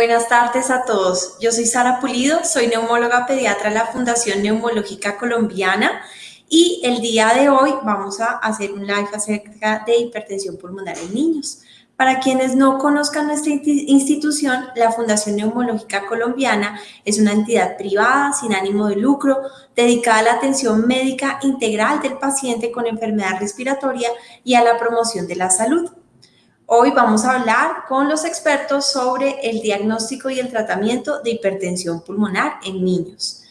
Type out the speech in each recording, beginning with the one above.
Buenas tardes a todos. Yo soy Sara Pulido, soy neumóloga pediatra de la Fundación Neumológica Colombiana y el día de hoy vamos a hacer un live acerca de hipertensión pulmonar en niños. Para quienes no conozcan nuestra institución, la Fundación Neumológica Colombiana es una entidad privada sin ánimo de lucro dedicada a la atención médica integral del paciente con enfermedad respiratoria y a la promoción de la salud. Hoy vamos a hablar con los expertos sobre el diagnóstico y el tratamiento de hipertensión pulmonar en niños.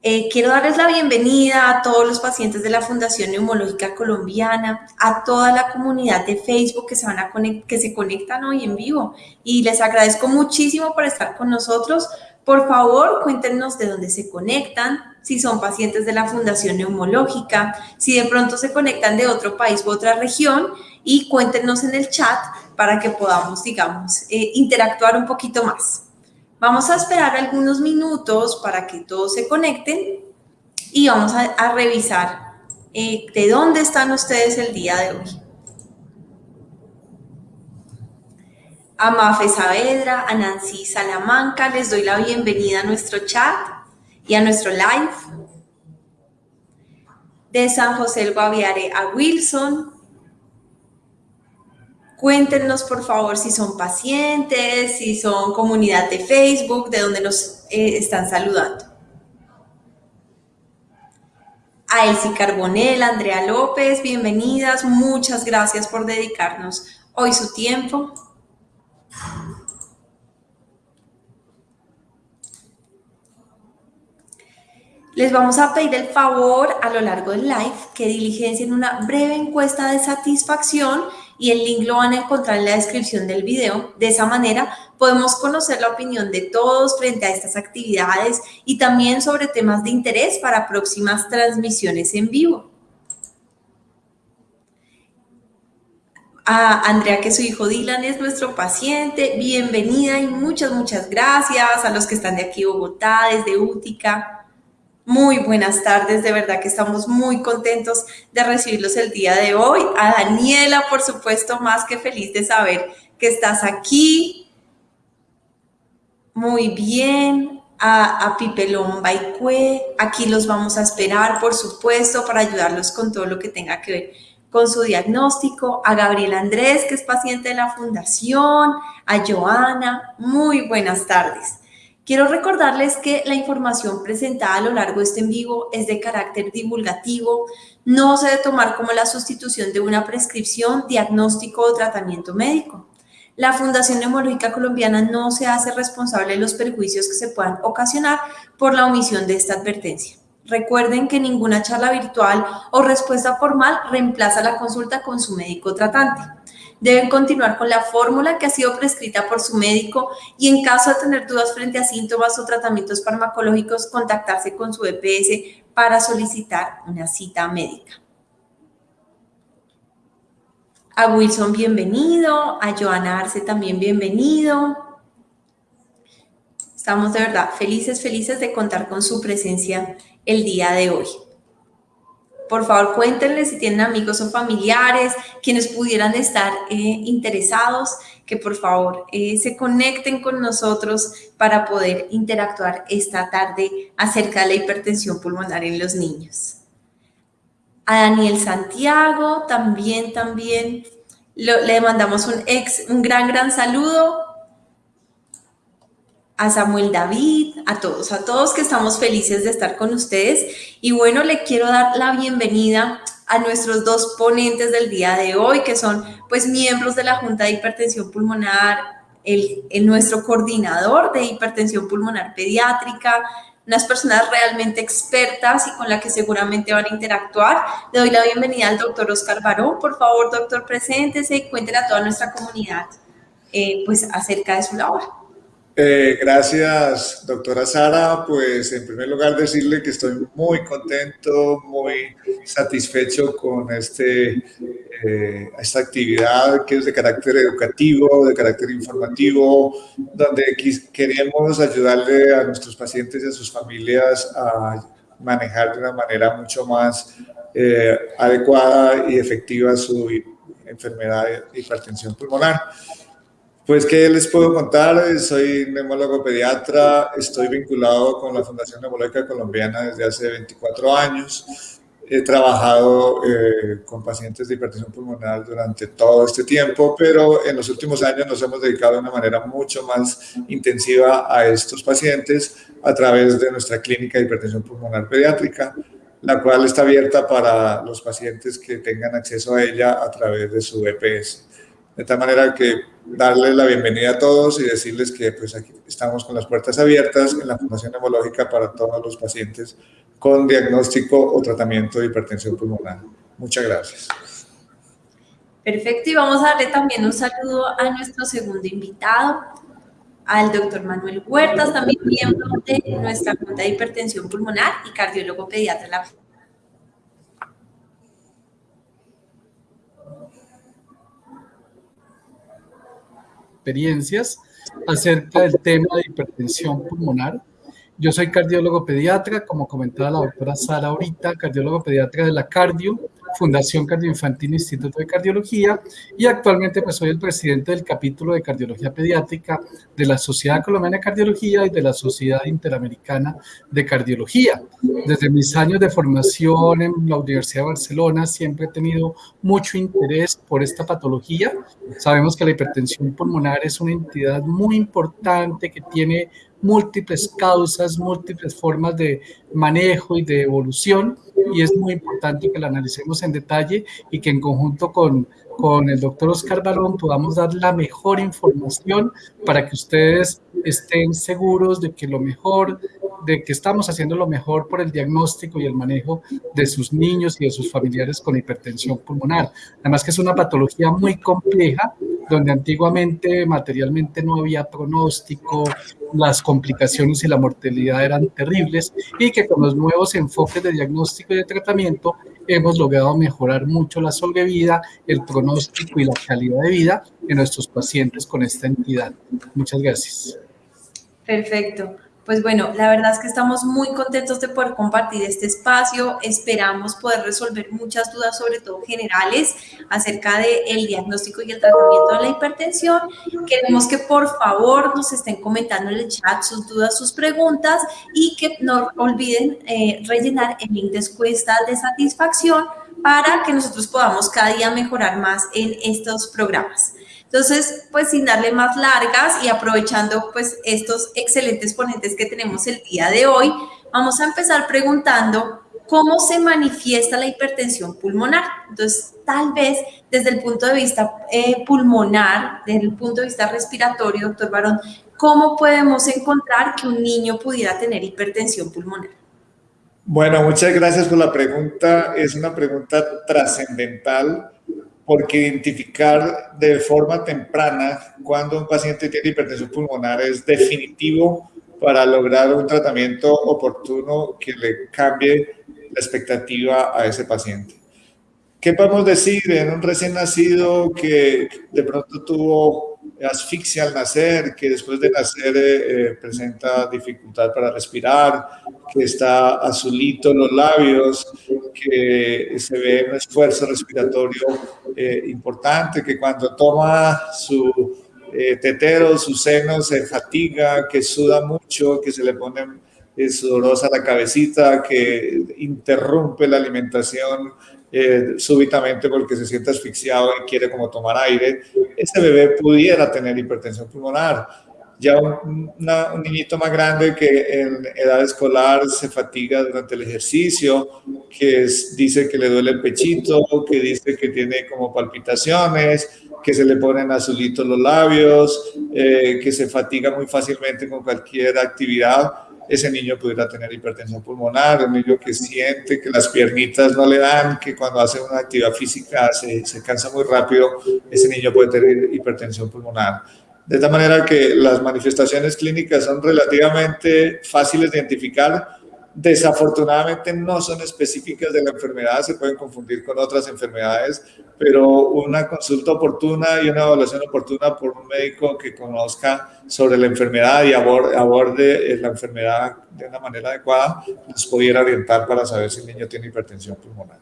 Eh, quiero darles la bienvenida a todos los pacientes de la Fundación Neumológica Colombiana, a toda la comunidad de Facebook que se, van a que se conectan hoy en vivo y les agradezco muchísimo por estar con nosotros. Por favor, cuéntenos de dónde se conectan, si son pacientes de la Fundación Neumológica, si de pronto se conectan de otro país u otra región y cuéntenos en el chat para que podamos, digamos, eh, interactuar un poquito más. Vamos a esperar algunos minutos para que todos se conecten y vamos a, revisar eh, de dónde están ustedes el día de hoy. A Mafe Saavedra, a Nancy Salamanca, les doy la bienvenida a nuestro chat y a nuestro live. De San José el Guaviare a Wilson, Cuéntenos, por favor, si son pacientes, si son comunidad de Facebook, de donde nos eh, están saludando. A Elsie Carbonel, Andrea López, bienvenidas. Muchas gracias por dedicarnos hoy su tiempo. Les vamos a pedir el favor a lo largo del live que diligencien una breve encuesta de satisfacción y el link lo van a encontrar en la descripción del video. De esa manera podemos conocer la opinión de todos frente a estas actividades y también sobre temas de interés para próximas transmisiones en vivo. A Andrea, que su hijo Dylan es nuestro paciente, bienvenida y muchas, muchas gracias a los que están de aquí Bogotá, desde Útica. Muy buenas tardes, de verdad que estamos muy contentos de recibirlos el día de hoy. A Daniela, por supuesto, más que feliz de saber que estás aquí. Muy bien. A, Pipelón Baicue, aquí los vamos a esperar, por supuesto, para ayudarlos con todo lo que tenga que ver con su diagnóstico. A Gabriel Andrés, que es paciente de la Fundación. A Joana, muy buenas tardes. Quiero recordarles que la información presentada a lo largo de este en vivo es de carácter divulgativo, no se debe tomar como la sustitución de una prescripción, diagnóstico o tratamiento médico. La Fundación Neumológica Colombiana no se hace responsable de los perjuicios que se puedan ocasionar por la omisión de esta advertencia. Recuerden que ninguna charla virtual o respuesta formal reemplaza la consulta con su médico tratante deben continuar con la fórmula que ha sido prescrita por su médico y en caso de tener dudas frente a síntomas o tratamientos farmacológicos, contactarse con su EPS para solicitar una cita médica. A Wilson, bienvenido. A Joana Arce también bienvenido. Estamos de verdad felices, felices de contar con su presencia el día de hoy. Por favor, cuéntenle si tienen amigos o familiares, quienes pudieran estar eh, interesados, que por favor eh, se conecten con nosotros para poder interactuar esta tarde acerca de la hipertensión pulmonar en los niños. A Daniel Santiago también, también le mandamos un, ex, un gran, gran saludo a Samuel David, a todos, a todos que estamos felices de estar con ustedes. Y bueno, le quiero dar la bienvenida a nuestros dos ponentes del día de hoy, que son pues miembros de la Junta de Hipertensión Pulmonar, el, nuestro coordinador de hipertensión pulmonar pediátrica, unas personas realmente expertas y con las que seguramente van a interactuar. Le doy la bienvenida al doctor Oscar Barón. Por favor, doctor, preséntese y cuéntele a toda nuestra comunidad eh, pues acerca de su labor. Eh, gracias, doctora Sara. Pues en primer lugar decirle que estoy muy contento, muy satisfecho con este, eh, esta actividad que es de carácter educativo, de carácter informativo, donde queremos ayudarle a nuestros pacientes y a sus familias a manejar de una manera mucho más eh, adecuada y efectiva su enfermedad de hipertensión pulmonar. Pues, ¿qué les puedo contar? Soy neumólogo pediatra, estoy vinculado con la Fundación Neumológica Colombiana desde hace 24 años. He trabajado eh, con pacientes de hipertensión pulmonar durante todo este tiempo, pero en los últimos años nos hemos dedicado de una manera mucho más intensiva a estos pacientes a través de nuestra clínica de hipertensión pulmonar pediátrica, la cual está abierta para los pacientes que tengan acceso a ella a través de su EPS. De tal manera que darles la bienvenida a todos y decirles que pues aquí estamos con las puertas abiertas en la Fundación Neumológica para todos los pacientes con diagnóstico o tratamiento de hipertensión pulmonar. Muchas gracias. Perfecto, y vamos a darle también un saludo a nuestro segundo invitado, al doctor Manuel Huertas, también miembro de nuestra Junta de Hipertensión Pulmonar y cardiólogo pediatra experiencias acerca del tema de hipertensión pulmonar. Yo soy cardiólogo pediatra, como comentaba la doctora Sara ahorita, cardiólogo pediatra de la Cardio, Fundación Cardioinfantil Instituto de Cardiología, y actualmente pues soy el presidente del capítulo de cardiología pediátrica de la Sociedad Colombiana de Cardiología y de la Sociedad Interamericana de Cardiología. Desde mis años de formación en la Universidad de Barcelona siempre he tenido mucho interés por esta patología. Sabemos que la hipertensión pulmonar es una entidad muy importante que tiene múltiples causas, múltiples formas de manejo y de evolución y es muy importante que la analicemos en detalle y que en conjunto con, con el doctor Oscar Barón podamos dar la mejor información para que ustedes estén seguros de que lo mejor, de que estamos haciendo lo mejor por el diagnóstico y el manejo de sus niños y de sus familiares con hipertensión pulmonar. Además que es una patología muy compleja donde antiguamente materialmente no había pronóstico, las complicaciones y la mortalidad eran terribles y que con los nuevos enfoques de diagnóstico y de tratamiento hemos logrado mejorar mucho la vida, el pronóstico y la calidad de vida de nuestros pacientes con esta entidad. Muchas gracias. Perfecto. Pues bueno, la verdad es que estamos muy contentos de poder compartir este espacio. Esperamos poder resolver muchas dudas, sobre todo generales, acerca del diagnóstico y el tratamiento de la hipertensión. Queremos que por favor nos estén comentando en el chat sus dudas, sus preguntas y que no olviden eh, rellenar el link de encuesta de satisfacción para que nosotros podamos cada día mejorar más en estos programas. Entonces, pues sin darle más largas y aprovechando pues estos excelentes ponentes que tenemos el día de hoy, vamos a empezar preguntando cómo se manifiesta la hipertensión pulmonar. Entonces, tal vez desde el punto de vista eh, pulmonar, desde el punto de vista respiratorio, doctor Barón, ¿cómo podemos encontrar que un niño pudiera tener hipertensión pulmonar? Bueno, muchas gracias por la pregunta. Es una pregunta trascendental porque identificar de forma temprana cuando un paciente tiene hipertensión pulmonar es definitivo para lograr un tratamiento oportuno que le cambie la expectativa a ese paciente. ¿Qué podemos decir en un recién nacido que de pronto tuvo asfixia al nacer, que después de nacer eh, eh, presenta dificultad para respirar, que está azulito los labios, que se ve un esfuerzo respiratorio eh, importante, que cuando toma su eh, tetero, su seno se fatiga, que suda mucho, que se le pone eh, sudorosa la cabecita, que interrumpe la alimentación súbitamente porque se siente asfixiado y quiere como tomar aire, ese bebé pudiera tener hipertensión pulmonar. Ya un, un, niñito más grande que en edad escolar se fatiga durante el ejercicio, que dice que le duele el pechito, que dice que tiene como palpitaciones, que se le ponen azulitos los labios, eh, que se fatiga muy fácilmente con cualquier actividad, ese niño pudiera tener hipertensión pulmonar, un niño que siente que las piernitas no le dan, que cuando hace una actividad física se, se cansa muy rápido, ese niño puede tener hipertensión pulmonar. De tal manera que las manifestaciones clínicas son relativamente fáciles de identificar. Desafortunadamente no son específicas de la enfermedad, se pueden confundir con otras enfermedades, pero una consulta oportuna y una evaluación oportuna por un médico que conozca sobre la enfermedad y aborde la enfermedad de una manera adecuada, nos pudiera orientar para saber si el niño tiene hipertensión pulmonar.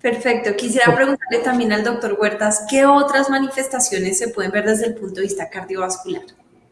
Perfecto. Quisiera preguntarle también al doctor Huertas, ¿qué otras manifestaciones se pueden ver desde el punto de vista cardiovascular?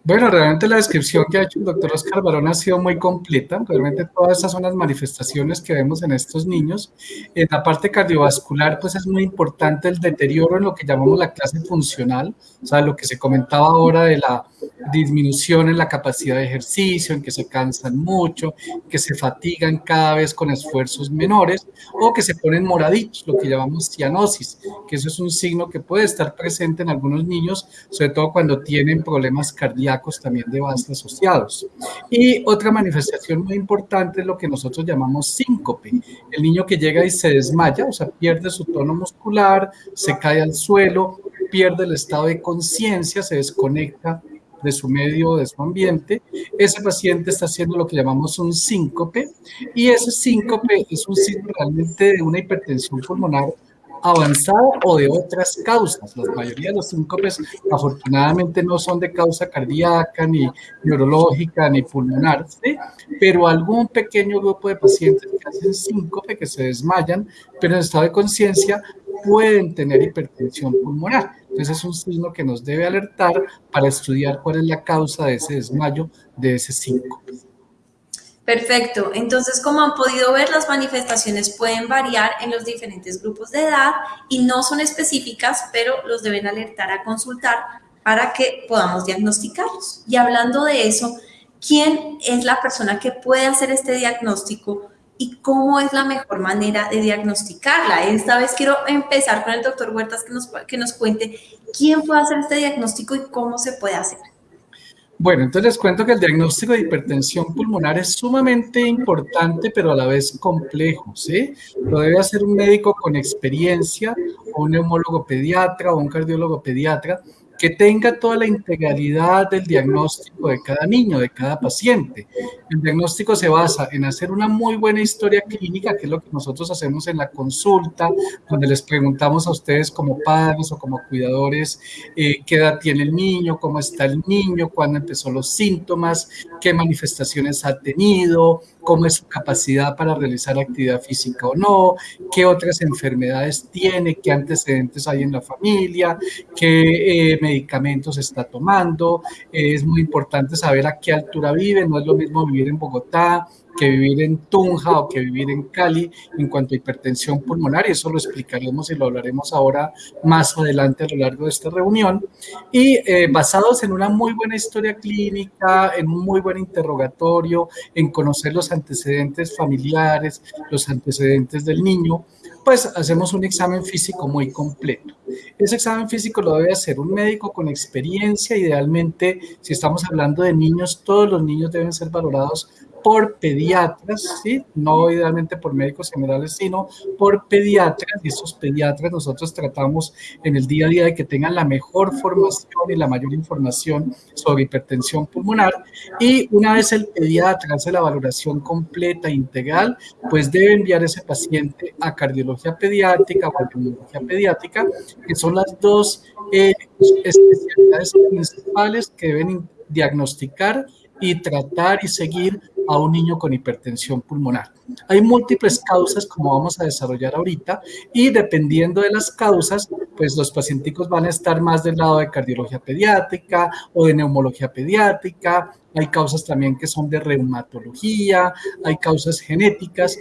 Bueno, realmente la descripción que ha hecho el doctor Oscar Barón ha sido muy completa. Realmente todas esas son las manifestaciones que vemos en estos niños. En la parte cardiovascular, pues es muy importante el deterioro en lo que llamamos la clase funcional, o sea, lo que se comentaba ahora de la disminución en la capacidad de ejercicio, en que se cansan mucho, que se fatigan cada vez con esfuerzos menores o que se ponen moraditos, lo que llamamos cianosis, que eso es un signo que puede estar presente en algunos niños, sobre todo cuando tienen problemas cardíacos también de base asociados. Y otra manifestación muy importante es lo que nosotros llamamos síncope, el niño que llega y se desmaya, o sea, pierde su tono muscular, se cae al suelo, pierde el estado de conciencia, se desconecta de su medio, de su ambiente, ese paciente está haciendo lo que llamamos un síncope y ese síncope es un signo realmente de una hipertensión pulmonar avanzada o de otras causas. La mayoría de los síncopes afortunadamente no son de causa cardíaca, ni neurológica, ni pulmonar, pero algún pequeño grupo de pacientes que hacen síncope, que se desmayan, pero en estado de conciencia, pueden tener hipertensión pulmonar. Entonces es un signo que nos debe alertar para estudiar cuál es la causa de ese desmayo, de ese síncope. Perfecto. Entonces, como han podido ver, las manifestaciones pueden variar en los diferentes grupos de edad y no son específicas, pero los deben alertar a consultar para que podamos diagnosticarlos. Y hablando de eso, ¿quién es la persona que puede hacer este diagnóstico y cómo es la mejor manera de diagnosticarla. Esta vez quiero empezar con el doctor Huertas que nos, que nos cuente quién puede hacer este diagnóstico y cómo se puede hacer. Bueno, entonces les cuento que el diagnóstico de hipertensión pulmonar es sumamente importante, pero a la vez complejo. Lo debe hacer un médico con experiencia, o un neumólogo pediatra, o un cardiólogo pediatra, que tenga toda la integralidad del diagnóstico de cada niño, de cada paciente. El diagnóstico se basa en hacer una muy buena historia clínica, que es lo que nosotros hacemos en la consulta, donde les preguntamos a ustedes como padres o como cuidadores eh, qué edad tiene el niño, cómo está el niño, cuándo empezó los síntomas, qué manifestaciones ha tenido, cómo es su capacidad para realizar actividad física o no, qué otras enfermedades tiene, qué antecedentes hay en la familia, qué eh, medicamentos está tomando. es muy importante saber a qué altura vive, no es lo mismo vivir en Bogotá que vivir en Tunja o que vivir en Cali en cuanto a hipertensión pulmonar, y eso lo explicaremos y lo hablaremos ahora más adelante a lo largo de esta reunión. Y eh, basados en una muy buena historia clínica, en un muy buen interrogatorio, en conocer los antecedentes familiares, los antecedentes del niño, pues hacemos un examen físico muy completo. Ese examen físico lo debe hacer un médico con experiencia, idealmente, si estamos hablando de niños, todos los niños deben ser valorados por pediatras, ¿sí? no idealmente por médicos generales, sino por pediatras. Y estos pediatras nosotros tratamos en el día a día de que tengan la mejor formación y la mayor información sobre hipertensión pulmonar. Y una vez el pediatra hace la valoración completa, integral, pues debe enviar ese paciente a cardiología pediátrica o a pulmonología pediátrica, que son las dos eh, especialidades principales que deben diagnosticar y tratar y seguir a un niño con hipertensión pulmonar. Hay múltiples causas, como vamos a desarrollar ahorita, y dependiendo de las causas, pues los pacientes van a estar más del lado de cardiología pediátrica o de neumología pediátrica. Hay causas también que son de reumatología, hay causas genéticas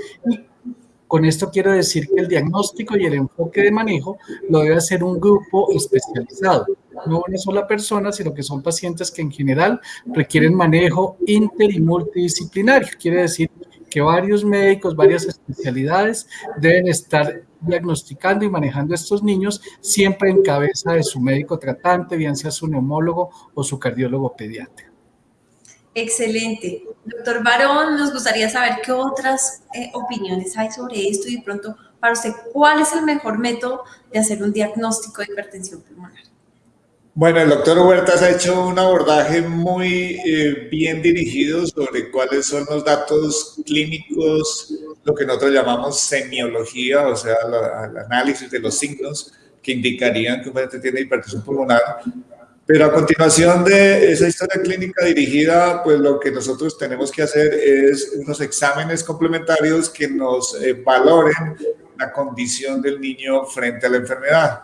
con esto quiero decir que el diagnóstico y el enfoque de manejo lo debe hacer un grupo especializado no una sola persona, sino que son pacientes que en general requieren manejo inter y multidisciplinario. Quiere decir que varios médicos, varias especialidades deben estar diagnosticando y manejando a estos niños siempre en cabeza de su médico tratante, bien sea su neumólogo o su cardiólogo pediatra. Excelente. Doctor Barón, nos gustaría saber qué otras eh, opiniones hay sobre esto y pronto, para usted, ¿cuál es el mejor método de hacer un diagnóstico de hipertensión pulmonar? Bueno, el doctor Huertas ha hecho un abordaje muy eh, bien dirigido sobre cuáles son los datos clínicos, lo que nosotros llamamos semiología, o sea, el análisis de los signos que indicarían que un paciente tiene hipertensión pulmonar. Pero a continuación de esa historia clínica dirigida, pues lo que nosotros tenemos que hacer es unos exámenes complementarios que nos eh, valoren la condición del niño frente a la enfermedad.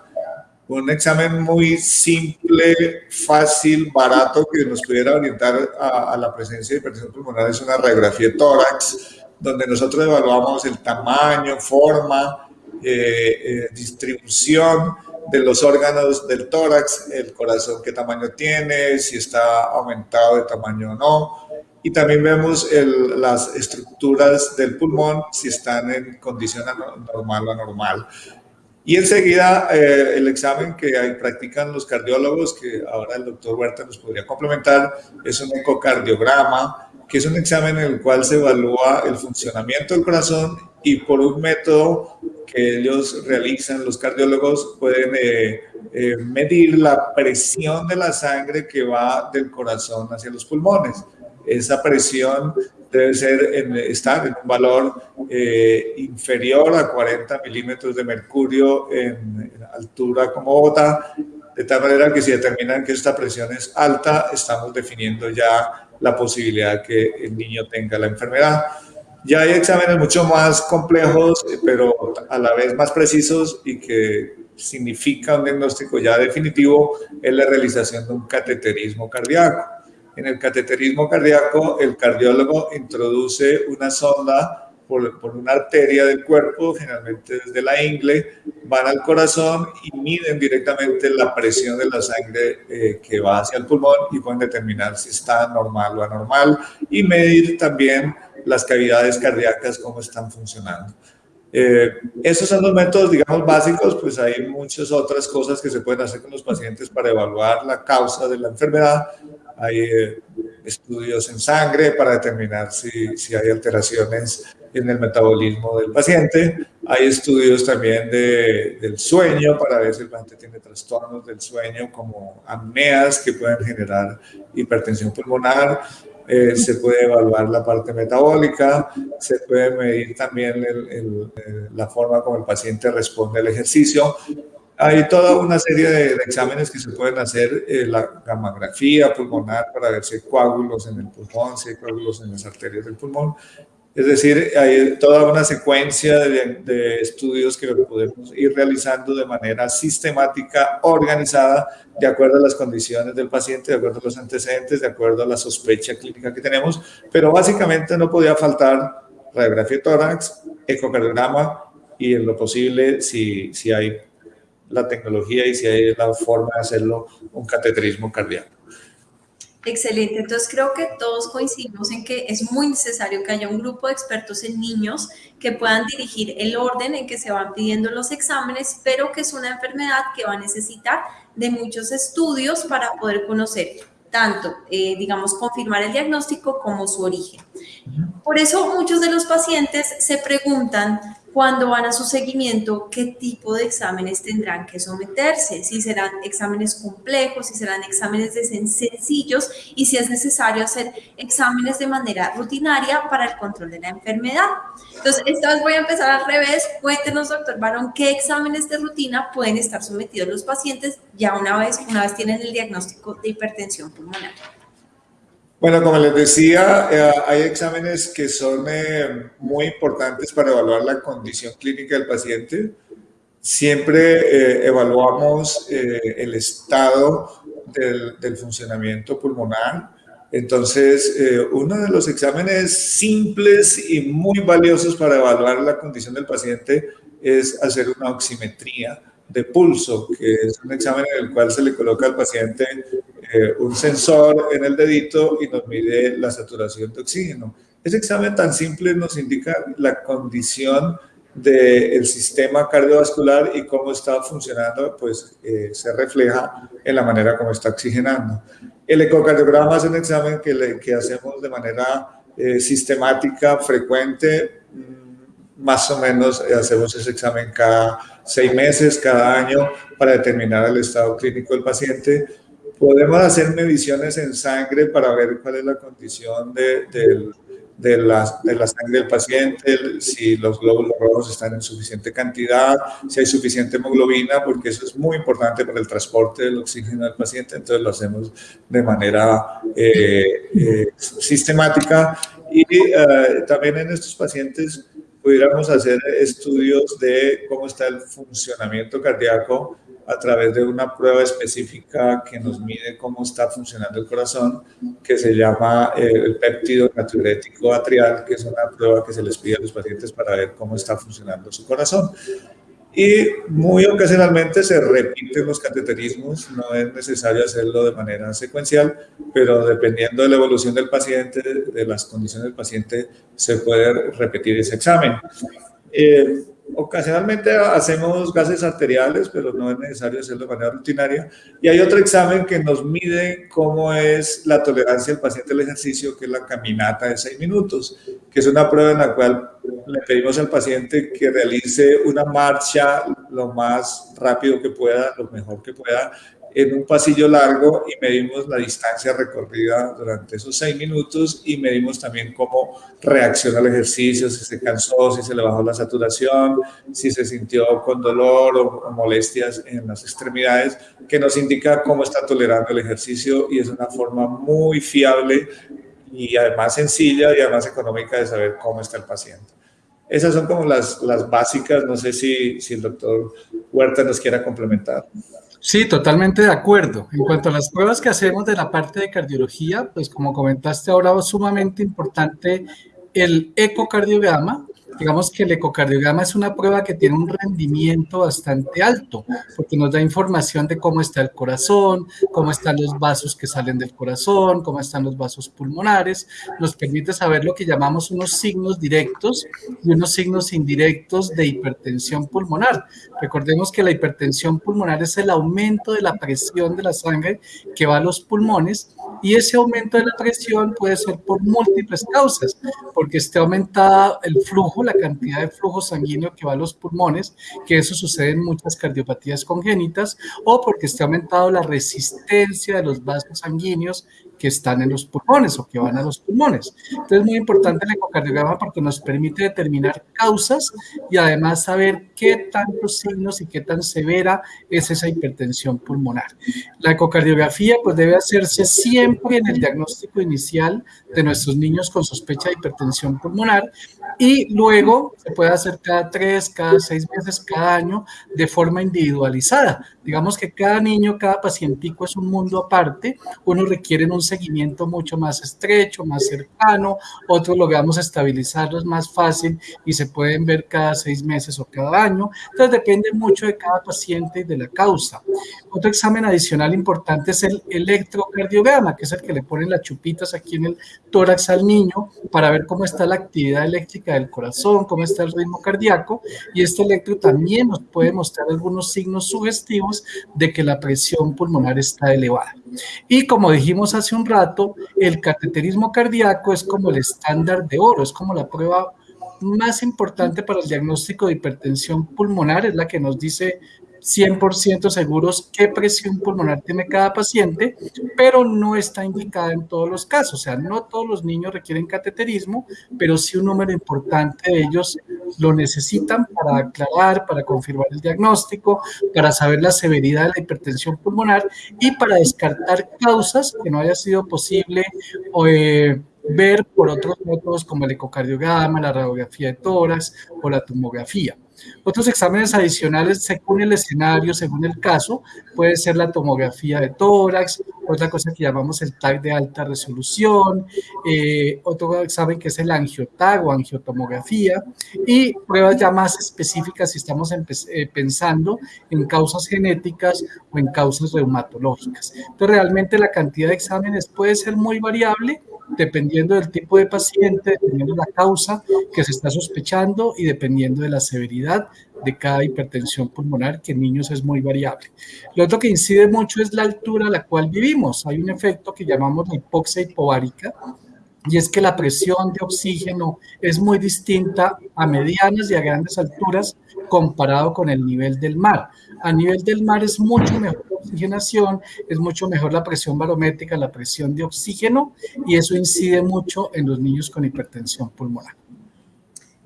Un examen muy simple, fácil, barato, que nos pudiera orientar a, la presencia de hipertensión pulmonar es una radiografía de tórax, donde nosotros evaluamos el tamaño, forma, eh, eh, distribución de los órganos del tórax, el corazón qué tamaño tiene, si está aumentado de tamaño o no. Y también vemos las estructuras del pulmón, si están en condición normal o anormal. Y enseguida eh, el examen que ahí practican los cardiólogos, que ahora el doctor Huerta nos podría complementar, es un ecocardiograma, que es un examen en el cual se evalúa el funcionamiento del corazón y por un método que ellos realizan, los cardiólogos pueden eh, eh, medir la presión de la sangre que va del corazón hacia los pulmones. Esa presión debe ser estar en un valor eh, inferior a 40 milímetros de mercurio en, altura como Bogotá, de tal manera que si determinan que esta presión es alta, estamos definiendo ya la posibilidad que el niño tenga la enfermedad. Ya hay exámenes mucho más complejos, pero a la vez más precisos y que significa un diagnóstico ya definitivo, es la realización de un cateterismo cardíaco. En el cateterismo cardíaco, el cardiólogo introduce una sonda por, por, una arteria del cuerpo, generalmente desde la ingle, van al corazón y miden directamente la presión de la sangre eh, que va hacia el pulmón y pueden determinar si está normal o anormal y medir también las cavidades cardíacas, cómo están funcionando. Eh, esos son los métodos, digamos, básicos, pues hay muchas otras cosas que se pueden hacer con los pacientes para evaluar la causa de la enfermedad. Hay eh, estudios en sangre para determinar si, si, hay alteraciones en el metabolismo del paciente. Hay estudios también de, del sueño para ver si el paciente tiene trastornos del sueño como apneas que pueden generar hipertensión pulmonar. Eh, se puede evaluar la parte metabólica, se puede medir también la forma como el paciente responde al ejercicio. Hay toda una serie de, exámenes que se pueden hacer, eh, la gamografía pulmonar para ver si hay coágulos en el pulmón, si hay coágulos en las arterias del pulmón, es decir, hay toda una secuencia de, estudios que podemos ir realizando de manera sistemática, organizada, de acuerdo a las condiciones del paciente, de acuerdo a los antecedentes, de acuerdo a la sospecha clínica que tenemos, pero básicamente no podía faltar radiografía de tórax, ecocardiograma y en lo posible, si, si hay la tecnología y si hay la forma de hacerlo, un cateterismo cardíaco. Excelente, entonces creo que todos coincidimos en que es muy necesario que haya un grupo de expertos en niños que puedan dirigir el orden en que se van pidiendo los exámenes, pero que es una enfermedad que va a necesitar de muchos estudios para poder conocer tanto, eh, digamos, confirmar el diagnóstico como su origen. Por eso muchos de los pacientes se preguntan cuando van a su seguimiento, qué tipo de exámenes tendrán que someterse, si serán exámenes complejos, si serán exámenes de sencillos y si es necesario hacer exámenes de manera rutinaria para el control de la enfermedad. Entonces, esta vez voy a empezar al revés. Cuéntenos, doctor Barón, qué exámenes de rutina pueden estar sometidos los pacientes ya una vez, una vez tienen el diagnóstico de hipertensión pulmonar. Bueno, como les decía, eh, hay exámenes que son eh, muy importantes para evaluar la condición clínica del paciente. Siempre eh, evaluamos el estado del, del, funcionamiento pulmonar. Entonces, uno de los exámenes simples y muy valiosos para evaluar la condición del paciente es hacer una oximetría de pulso, que es un examen en el cual se le coloca al paciente eh, un sensor en el dedito y nos mide la saturación de oxígeno. Ese examen tan simple nos indica la condición del sistema cardiovascular y cómo está funcionando, pues eh, se refleja en la manera como está oxigenando. El ecocardiograma es un examen que, que hacemos de manera eh, sistemática, frecuente, mm, más o menos hacemos ese examen cada seis meses, cada año, para determinar el estado clínico del paciente podemos hacer mediciones en sangre para ver cuál es la condición de, de, la, de, la, sangre del paciente, si los glóbulos rojos están en suficiente cantidad, si hay suficiente hemoglobina, porque eso es muy importante para el transporte del oxígeno del paciente, entonces lo hacemos de manera eh, eh, sistemática. Y eh, también en estos pacientes pudiéramos hacer estudios de cómo está el funcionamiento cardíaco a través de una prueba específica que nos mide cómo está funcionando el corazón, que se llama eh, el péptido natriurético atrial, que es una prueba que se les pide a los pacientes para ver cómo está funcionando su corazón. Y muy ocasionalmente se repiten los cateterismos, no es necesario hacerlo de manera secuencial, pero dependiendo de la evolución del paciente, de las condiciones del paciente, se puede repetir ese examen. Eh, Ocasionalmente hacemos gases arteriales, pero no es necesario hacerlo de manera rutinaria. Y hay otro examen que nos mide cómo es la tolerancia del paciente al ejercicio, que es la caminata de 6 minutos, que es una prueba en la cual le pedimos al paciente que realice una marcha lo más rápido que pueda, lo mejor que pueda, en un pasillo largo y medimos la distancia recorrida durante esos seis minutos y medimos también cómo reacciona al ejercicio, si se cansó, si se le bajó la saturación, si se sintió con dolor o, molestias en las extremidades, que nos indica cómo está tolerando el ejercicio y es una forma muy fiable y además sencilla y además económica de saber cómo está el paciente. Esas son como las, las básicas, no sé si, si el doctor Huerta nos quiera complementar. Sí, totalmente de acuerdo. En cuanto a las pruebas que hacemos de la parte de cardiología, pues como comentaste ahora, es sumamente importante el ecocardiograma, digamos que el ecocardiograma es una prueba que tiene un rendimiento bastante alto, porque nos da información de cómo está el corazón, cómo están los vasos que salen del corazón, cómo están los vasos pulmonares, nos permite saber lo que llamamos unos signos directos y unos signos indirectos de hipertensión pulmonar. Recordemos que la hipertensión pulmonar es el aumento de la presión de la sangre que va a los pulmones y ese aumento de la presión puede ser por múltiples causas, porque esté aumentada el flujo, la cantidad de flujo sanguíneo que va a los pulmones, que eso sucede en muchas cardiopatías congénitas, o porque esté aumentado la resistencia de los vasos sanguíneos que están en los pulmones o que van a los pulmones. Entonces es muy importante el ecocardiograma porque nos permite determinar causas y además saber qué tantos signos y qué tan severa es esa hipertensión pulmonar. La ecocardiografía pues debe hacerse siempre en el diagnóstico inicial de nuestros niños con sospecha de hipertensión pulmonar y luego se puede hacer cada tres, cada seis meses, cada año de forma individualizada. Digamos que cada niño, cada pacientico es un mundo aparte. Uno requiere un seguimiento mucho más estrecho, más cercano. Otros logramos estabilizarlos más fácil y se pueden ver cada seis meses o cada año. Entonces depende mucho de cada paciente y de la causa. Otro examen adicional importante es el electrocardiograma, que es el que le ponen las chupitas aquí en el tórax al niño para ver cómo está la actividad eléctrica del corazón, cómo está el ritmo cardíaco. Y este electro también nos puede mostrar algunos signos sugestivos de que la presión pulmonar está elevada. Y como dijimos hace un rato, el cateterismo cardíaco es como el estándar de oro, es como la prueba más importante para el diagnóstico de hipertensión pulmonar, es la que nos dice 100% seguros qué presión pulmonar tiene cada paciente, pero no está indicada en todos los casos. O sea, no todos los niños requieren cateterismo, pero sí un número importante de ellos lo necesitan para aclarar, para confirmar el diagnóstico, para saber la severidad de la hipertensión pulmonar y para descartar causas que no haya sido posible eh, ver por otros métodos como el ecocardiograma, la radiografía de tórax o la tomografía. Otros exámenes adicionales, según el escenario, según el caso, puede ser la tomografía de tórax, otra cosa que llamamos el TAC de alta resolución, eh, otro examen que es el angiotag o angiotomografía, y pruebas ya más específicas si estamos eh, pensando en causas genéticas o en causas reumatológicas. Entonces, realmente la cantidad de exámenes puede ser muy variable, dependiendo del tipo de paciente, dependiendo de la causa que se está sospechando y dependiendo de la severidad de cada hipertensión pulmonar, que en niños es muy variable. Lo otro que incide mucho es la altura a la cual vivimos. Hay un efecto que llamamos la hipoxia hipovárica, y es que la presión de oxígeno es muy distinta a medianas y a grandes alturas comparado con el nivel del mar. A nivel del mar es mucho mejor la oxigenación, es mucho mejor la presión barométrica, la presión de oxígeno, y eso incide mucho en los niños con hipertensión pulmonar.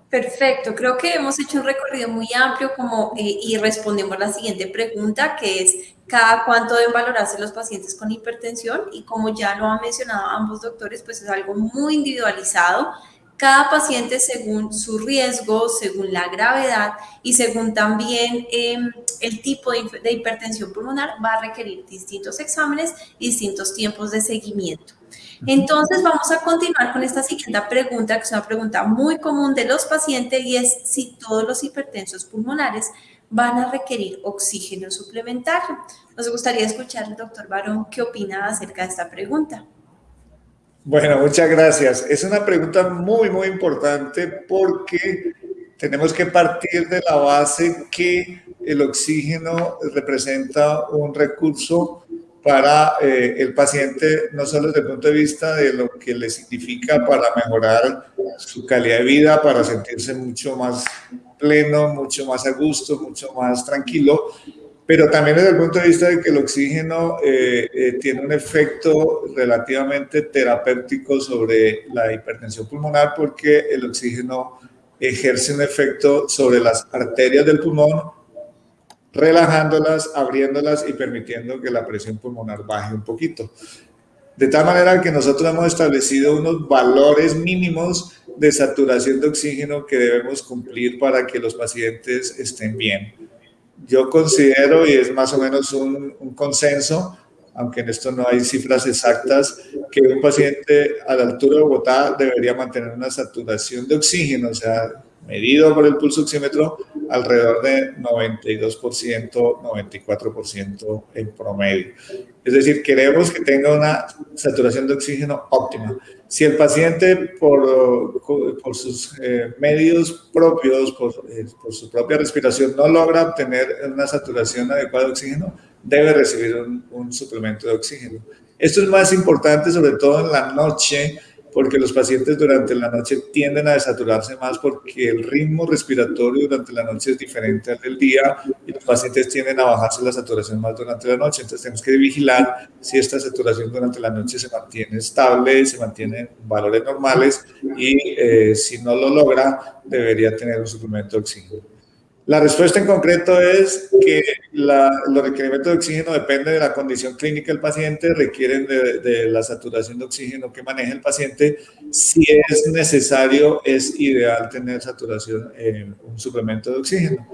Perfecto, creo que hemos hecho un recorrido muy amplio como, eh, y respondemos la siguiente pregunta, que es cada cuánto deben valorarse los pacientes con hipertensión y como ya lo han mencionado ambos doctores, pues es algo muy individualizado cada paciente según su riesgo, según la gravedad y según también em, el tipo de, hipertensión pulmonar va a requerir distintos exámenes y distintos tiempos de seguimiento. Entonces vamos a continuar con esta siguiente pregunta, que es una pregunta muy común de los pacientes y es si todos los hipertensos pulmonares van a requerir oxígeno suplementario. Nos gustaría escuchar al doctor Barón qué opina acerca de esta pregunta. Bueno, muchas gracias. Es una pregunta muy, muy importante porque tenemos que partir de la base que el oxígeno representa un recurso para eh, el paciente, no solo desde el punto de vista de lo que le significa para mejorar su calidad de vida, para sentirse mucho más pleno, mucho más a gusto, mucho más tranquilo, pero también desde el punto de vista de que el oxígeno eh, eh, tiene un efecto relativamente terapéutico sobre la hipertensión pulmonar porque el oxígeno ejerce un efecto sobre las arterias del pulmón, relajándolas, abriéndolas y permitiendo que la presión pulmonar baje un poquito. De tal manera que nosotros hemos establecido unos valores mínimos de saturación de oxígeno que debemos cumplir para que los pacientes estén bien yo considero, y es más o menos un, consenso, aunque en esto no hay cifras exactas, que un paciente a la altura de Bogotá debería mantener una saturación de oxígeno, o sea, medido por el pulso oxímetro, alrededor de 92%, 94% en promedio. Es decir, queremos que tenga una saturación de oxígeno óptima. Si el paciente por, por sus eh, medios propios, por, eh, por, su propia respiración, no logra obtener una saturación adecuada de oxígeno, debe recibir un, un suplemento de oxígeno. Esto es más importante sobre todo en la noche, porque los pacientes durante la noche tienden a desaturarse más porque el ritmo respiratorio durante la noche es diferente al del día y los pacientes tienden a bajarse la saturación más durante la noche. Entonces tenemos que vigilar si esta saturación durante la noche se mantiene estable, se mantiene en valores normales y eh, si no lo logra debería tener un suplemento de oxígeno. La respuesta en concreto es que los requerimientos de oxígeno dependen de la condición clínica del paciente, requieren de, la saturación de oxígeno que maneja el paciente. Si es necesario, es ideal tener saturación en un suplemento de oxígeno.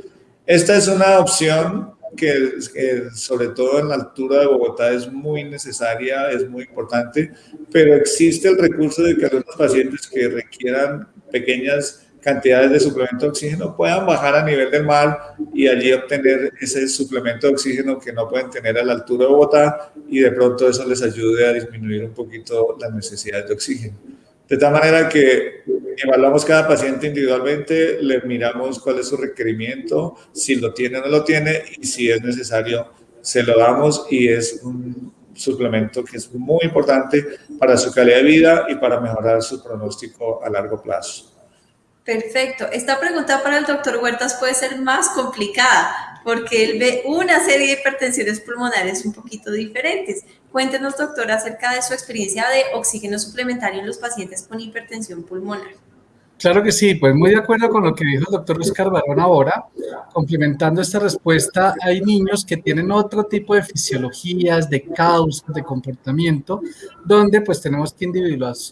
Esta es una opción que, que, sobre todo en la altura de Bogotá es muy necesaria, es muy importante, pero existe el recurso de que algunos pacientes que requieran pequeñas cantidades de suplemento de oxígeno puedan bajar a nivel del mar y allí obtener ese suplemento de oxígeno que no pueden tener a la altura de Bogotá y de pronto eso les ayude a disminuir un poquito las necesidades de oxígeno. De tal manera que evaluamos cada paciente individualmente, le miramos cuál es su requerimiento, si lo tiene o no lo tiene y si es necesario se lo damos y es un suplemento que es muy importante para su calidad de vida y para mejorar su pronóstico a largo plazo. Perfecto. Esta pregunta para el doctor Huertas puede ser más complicada porque él ve una serie de hipertensiones pulmonares un poquito diferentes. Cuéntenos, doctor, acerca de su experiencia de oxígeno suplementario en los pacientes con hipertensión pulmonar. Claro que sí, pues muy de acuerdo con lo que dijo el doctor Luis Carbarón ahora. Complementando esta respuesta, hay niños que tienen otro tipo de fisiologías, de causas, de comportamiento, donde pues tenemos que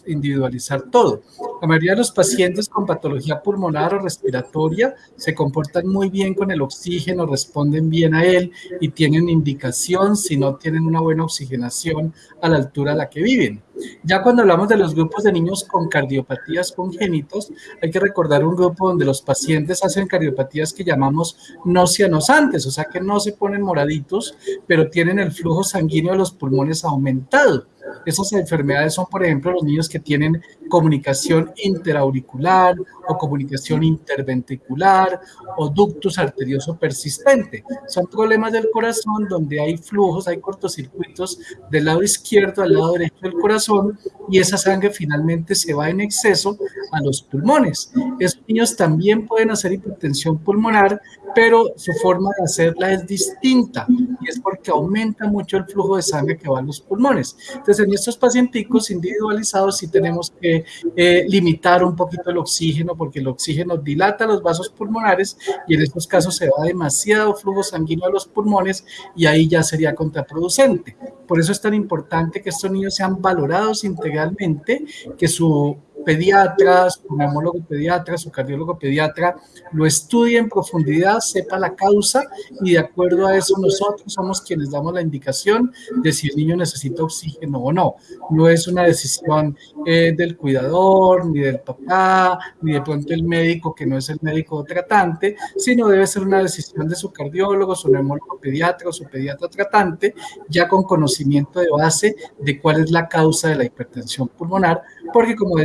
individualizar todo. La mayoría de los pacientes con patología pulmonar o respiratoria se comportan muy bien con el oxígeno, responden bien a él y tienen indicación si no tienen una buena oxigenación a la altura a la que viven. Ya cuando hablamos de los grupos de niños con cardiopatías congénitos, hay que recordar un grupo donde los pacientes hacen cardiopatías que llamamos no cianosantes, o sea que no se ponen moraditos, pero tienen el flujo sanguíneo de los pulmones aumentado. Esas enfermedades son, por ejemplo, los niños que tienen comunicación interauricular o comunicación interventricular o ductus arterioso persistente. Son problemas del corazón donde hay flujos, hay cortocircuitos del lado izquierdo al lado derecho del corazón y esa sangre finalmente se va en exceso a los pulmones. Esos niños también pueden hacer hipertensión pulmonar, pero su forma de hacerla es distinta y es porque aumenta mucho el flujo de sangre que va a los pulmones. Entonces, en estos pacienticos individualizados sí tenemos que eh, limitar un poquito el oxígeno porque el oxígeno dilata los vasos pulmonares y en estos casos se va demasiado flujo sanguíneo a los pulmones y ahí ya sería contraproducente. Por eso es tan importante que estos niños sean valorados integralmente, que su pediatra, su neumólogo pediatra, su cardiólogo pediatra lo estudie en profundidad, sepa la causa y de acuerdo a eso nosotros somos quienes damos la indicación de si el niño necesita oxígeno o no. No es una decisión eh, del cuidador, ni del papá, ni de pronto el médico que no es el médico tratante, sino debe ser una decisión de su cardiólogo, su neumólogo pediatra o su pediatra tratante, ya con conocimiento de base de cuál es la causa de la hipertensión pulmonar, porque como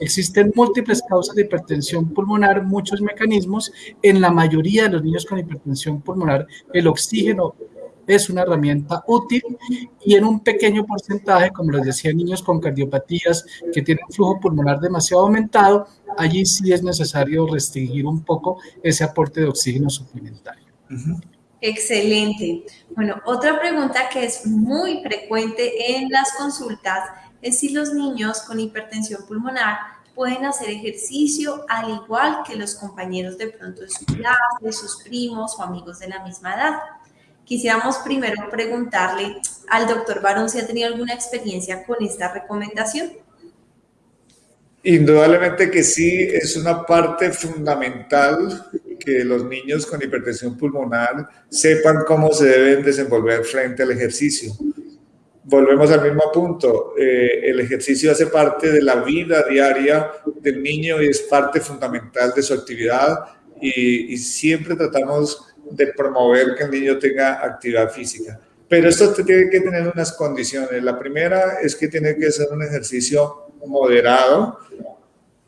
existen múltiples causas de hipertensión pulmonar, muchos mecanismos. En la mayoría de los niños con hipertensión pulmonar, el oxígeno es una herramienta útil y en un pequeño porcentaje, como les decía, niños con cardiopatías que tienen flujo pulmonar demasiado aumentado, allí sí es necesario restringir un poco ese aporte de oxígeno suplementario. Excelente. Bueno, otra pregunta que es muy frecuente en las consultas es si los niños con hipertensión pulmonar pueden hacer ejercicio al igual que los compañeros de pronto de su clase, sus primos o amigos de la misma edad. Quisiéramos primero preguntarle al doctor Barón si ha tenido alguna experiencia con esta recomendación. Indudablemente que sí, es una parte fundamental que los niños con hipertensión pulmonar sepan cómo se deben desenvolver frente al ejercicio volvemos al mismo punto. Eh, el ejercicio hace parte de la vida diaria del niño y es parte fundamental de su actividad y, siempre tratamos de promover que el niño tenga actividad física. Pero esto tiene que tener unas condiciones. La primera es que tiene que ser un ejercicio moderado.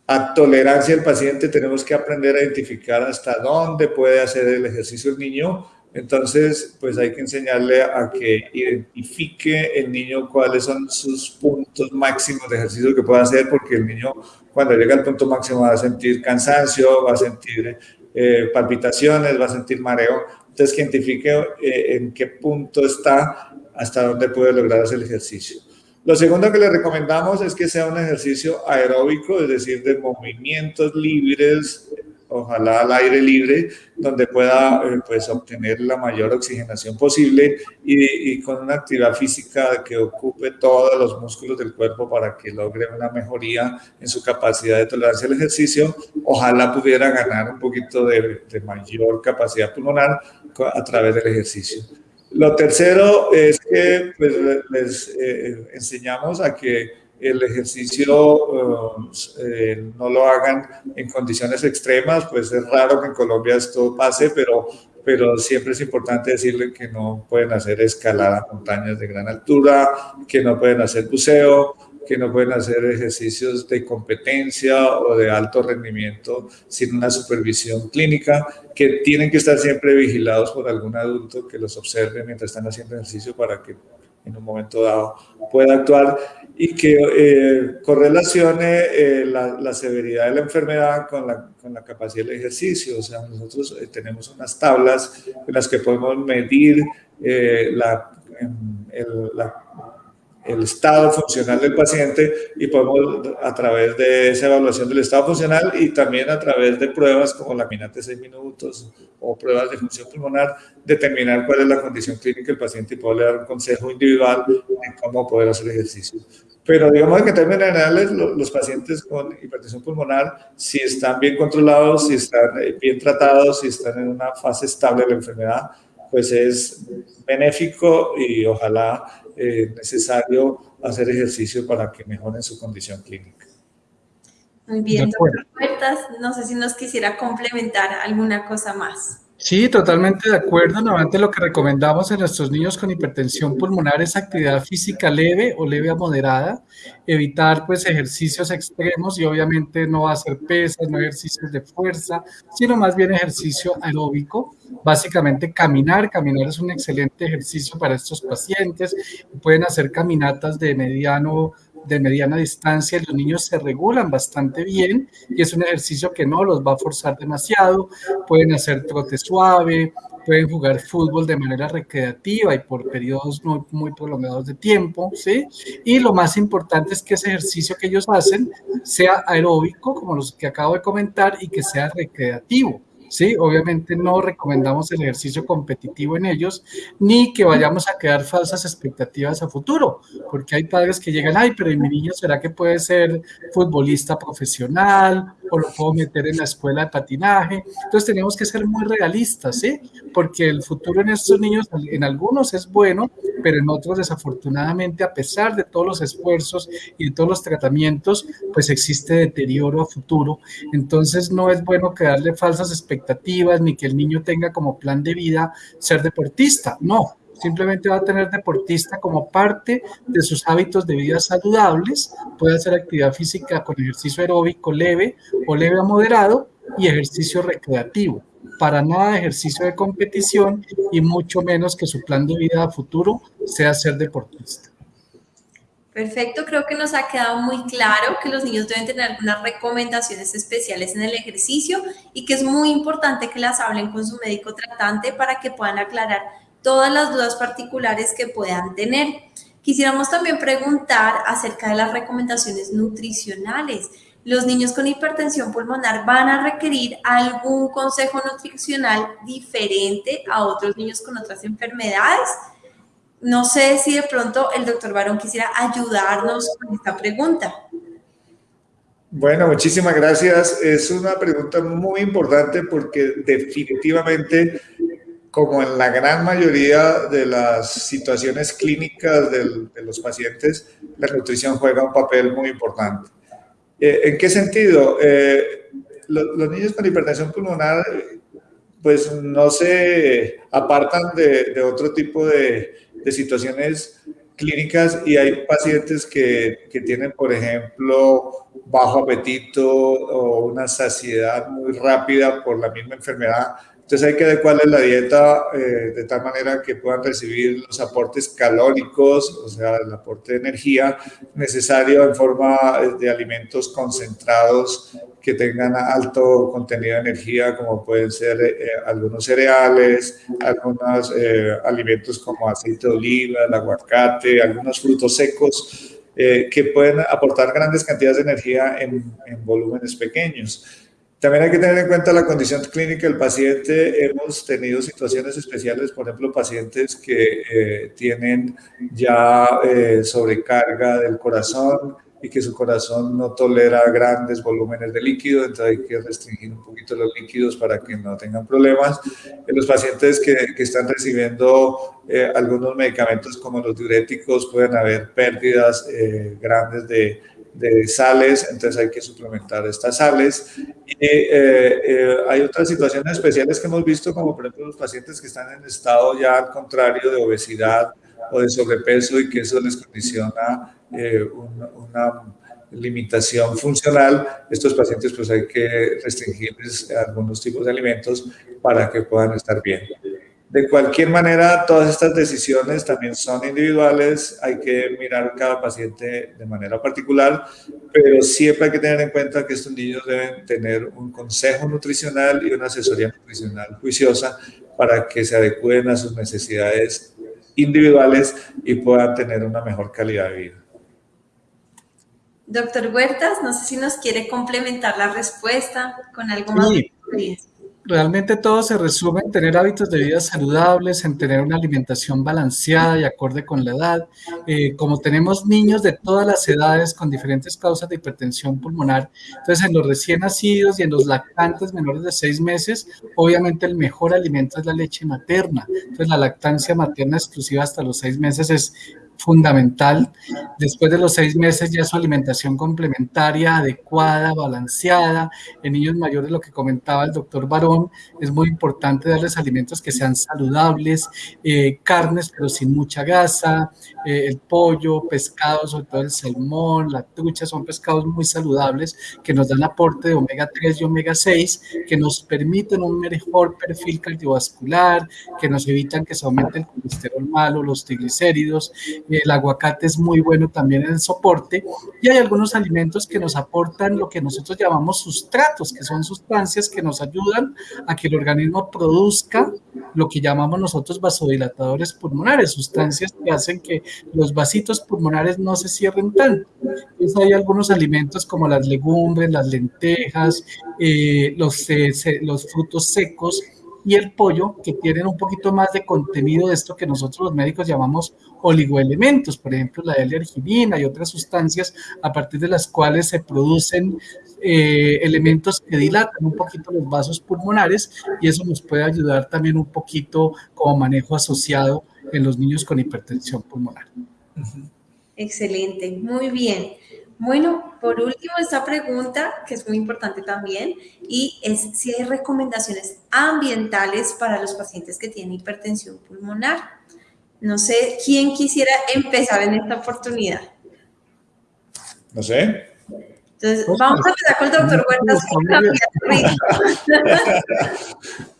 A tolerancia del paciente tenemos que aprender a identificar hasta dónde puede hacer el ejercicio el niño entonces, pues hay que enseñarle a que identifique el niño cuáles son sus puntos máximos de ejercicio que pueda hacer, porque el niño cuando llega al punto máximo va a sentir cansancio, va a sentir eh, palpitaciones, va a sentir mareo. Entonces, que identifique eh, en qué punto está, hasta dónde puede lograr hacer el ejercicio. Lo segundo que le recomendamos es que sea un ejercicio aeróbico, es decir, de movimientos libres, ojalá al aire libre, donde pueda eh, pues, obtener la mayor oxigenación posible y, con una actividad física que ocupe todos los músculos del cuerpo para que logre una mejoría en su capacidad de tolerancia al ejercicio. Ojalá pudiera ganar un poquito de, mayor capacidad pulmonar a través del ejercicio. Lo tercero es que pues, les eh, enseñamos a que el ejercicio eh, no lo hagan en condiciones extremas, pues es raro que en Colombia esto pase, pero, pero siempre es importante decirle que no pueden hacer escalada a montañas de gran altura, que no pueden hacer buceo, que no pueden hacer ejercicios de competencia o de alto rendimiento sin una supervisión clínica, que tienen que estar siempre vigilados por algún adulto que los observe mientras están haciendo ejercicio para que en un momento dado pueda actuar y que eh, correlacione eh, la, severidad de la enfermedad con la, con la, capacidad del ejercicio. O sea, nosotros eh, tenemos unas tablas en las que podemos medir la, el, la el estado funcional del paciente y podemos a través de esa evaluación del estado funcional y también a través de pruebas como la minate 6 minutos o pruebas de función pulmonar determinar cuál es la condición clínica del paciente y poderle dar un consejo individual en cómo poder hacer ejercicio. Pero digamos que en términos generales los, pacientes con hipertensión pulmonar si están bien controlados, si están eh, bien tratados, si están en una fase estable de la enfermedad, pues es benéfico y ojalá eh, necesario hacer ejercicio para que mejoren su condición clínica. Muy bien, doctor Puertas, no sé si nos quisiera complementar alguna cosa más. Sí, totalmente de acuerdo. Nuevamente lo que recomendamos en nuestros niños con hipertensión pulmonar es actividad física leve o leve a moderada, evitar pues ejercicios extremos y obviamente no hacer pesas, no ejercicios de fuerza, sino más bien ejercicio aeróbico. Básicamente caminar, caminar es un excelente ejercicio para estos pacientes. Pueden hacer caminatas de mediano de mediana distancia, los niños se regulan bastante bien y es un ejercicio que no los va a forzar demasiado. Pueden hacer trote suave, pueden jugar fútbol de manera recreativa y por periodos muy, muy prolongados de tiempo, ¿sí? Y lo más importante es que ese ejercicio que ellos hacen sea aeróbico, como los que acabo de comentar, y que sea recreativo ¿sí? Obviamente no recomendamos el ejercicio competitivo en ellos, ni que vayamos a crear falsas expectativas a futuro, porque hay padres que llegan, ay, pero mi niño será que puede ser futbolista profesional o lo puedo meter en la escuela de patinaje. Entonces tenemos que ser muy realistas, ¿sí? Porque el futuro en estos niños, en algunos es bueno, pero en otros desafortunadamente, a pesar de todos los esfuerzos y de todos los tratamientos, pues existe deterioro a futuro. Entonces no es bueno crearle falsas expectativas ni que el niño tenga como plan de vida ser deportista. No, simplemente va a tener deportista como parte de sus hábitos de vida saludables, puede hacer actividad física con ejercicio aeróbico leve o leve a moderado y ejercicio recreativo. Para nada ejercicio de competición y mucho menos que su plan de vida futuro sea ser deportista. Perfecto, creo que nos ha quedado muy claro que los niños deben tener algunas recomendaciones especiales en el ejercicio y que es muy importante que las hablen con su médico tratante para que puedan aclarar todas las dudas particulares que puedan tener. Quisiéramos también preguntar acerca de las recomendaciones nutricionales. ¿Los niños con hipertensión pulmonar van a requerir algún consejo nutricional diferente a otros niños con otras enfermedades? No sé si de pronto el doctor Barón quisiera ayudarnos con esta pregunta. Bueno, muchísimas gracias. Es una pregunta muy importante porque definitivamente, como en la gran mayoría de las situaciones clínicas de los pacientes, la nutrición juega un papel muy importante. Eh, ¿En qué sentido? Eh, los niños con hipertensión pulmonar pues no se apartan de otro tipo de, de situaciones clínicas y hay pacientes que, que, tienen, por ejemplo, bajo apetito o una saciedad muy rápida por la misma enfermedad. Entonces hay que adecuarles la dieta eh, de tal manera que puedan recibir los aportes calóricos, o sea, el aporte de energía necesario en forma de alimentos concentrados que tengan alto contenido de energía, como pueden ser eh, algunos cereales, algunos eh, alimentos como aceite de oliva, el aguacate, algunos frutos secos, eh, que pueden aportar grandes cantidades de energía en, en, volúmenes pequeños. También hay que tener en cuenta la condición clínica del paciente. Hemos tenido situaciones especiales, por ejemplo, pacientes que tienen ya sobrecarga del corazón, y que su corazón no tolera grandes volúmenes de líquido, entonces hay que restringir un poquito los líquidos para que no tengan problemas. En los pacientes que, que están recibiendo eh, algunos medicamentos como los diuréticos pueden haber pérdidas eh, grandes de, de, sales, entonces hay que suplementar estas sales. Y eh, hay otras situaciones especiales que hemos visto, como por ejemplo los pacientes que están en estado ya al contrario de obesidad o de sobrepeso y que eso les condiciona eh, una, limitación funcional, estos pacientes pues hay que restringirles algunos tipos de alimentos para que puedan estar bien. De cualquier manera, todas estas decisiones también son individuales, hay que mirar cada paciente de manera particular, pero siempre hay que tener en cuenta que estos niños deben tener un consejo nutricional y una asesoría nutricional juiciosa para que se adecúen a sus necesidades individuales y puedan tener una mejor calidad de vida. Doctor Huertas, no sé si nos quiere complementar la respuesta con algo más de experiencia. Realmente todo se resume en tener hábitos de vida saludables, en tener una alimentación balanceada y acorde con la edad. Eh, como tenemos niños de todas las edades con diferentes causas de hipertensión pulmonar, entonces en los recién nacidos y en los lactantes menores de seis meses, obviamente el mejor alimento es la leche materna. Entonces la lactancia materna exclusiva hasta los seis meses es fundamental. Después de los seis meses ya su alimentación complementaria, adecuada, balanceada. En niños mayores, lo que comentaba el doctor Barón, es muy importante darles alimentos que sean saludables, eh, carnes pero sin mucha grasa, eh, el pollo, pescados, sobre todo el salmón, la trucha, son pescados muy saludables que nos dan aporte de omega 3 y omega 6, que nos permiten un mejor perfil cardiovascular, que nos evitan que se aumente el colesterol malo, los triglicéridos, el aguacate es muy bueno también en el soporte y hay algunos alimentos que nos aportan lo que nosotros llamamos sustratos, que son sustancias que nos ayudan a que el organismo produzca lo que llamamos nosotros vasodilatadores pulmonares, sustancias que hacen que los vasitos pulmonares no se cierren tanto. Entonces hay algunos alimentos como las legumbres, las lentejas, eh, los, eh, los frutos secos, y el pollo, que tienen un poquito más de contenido de esto que nosotros los médicos llamamos oligoelementos, por ejemplo la L-arginina y otras sustancias a partir de las cuales se producen eh, elementos que dilatan un poquito los vasos pulmonares y eso nos puede ayudar también un poquito como manejo asociado en los niños con hipertensión pulmonar. Excelente, muy bien. Bueno, por último, esta pregunta, que es muy importante también, y es si hay recomendaciones ambientales para los pacientes que tienen hipertensión pulmonar. No sé quién quisiera empezar en esta oportunidad. No sé. Entonces, vamos a empezar con el doctor Huertas.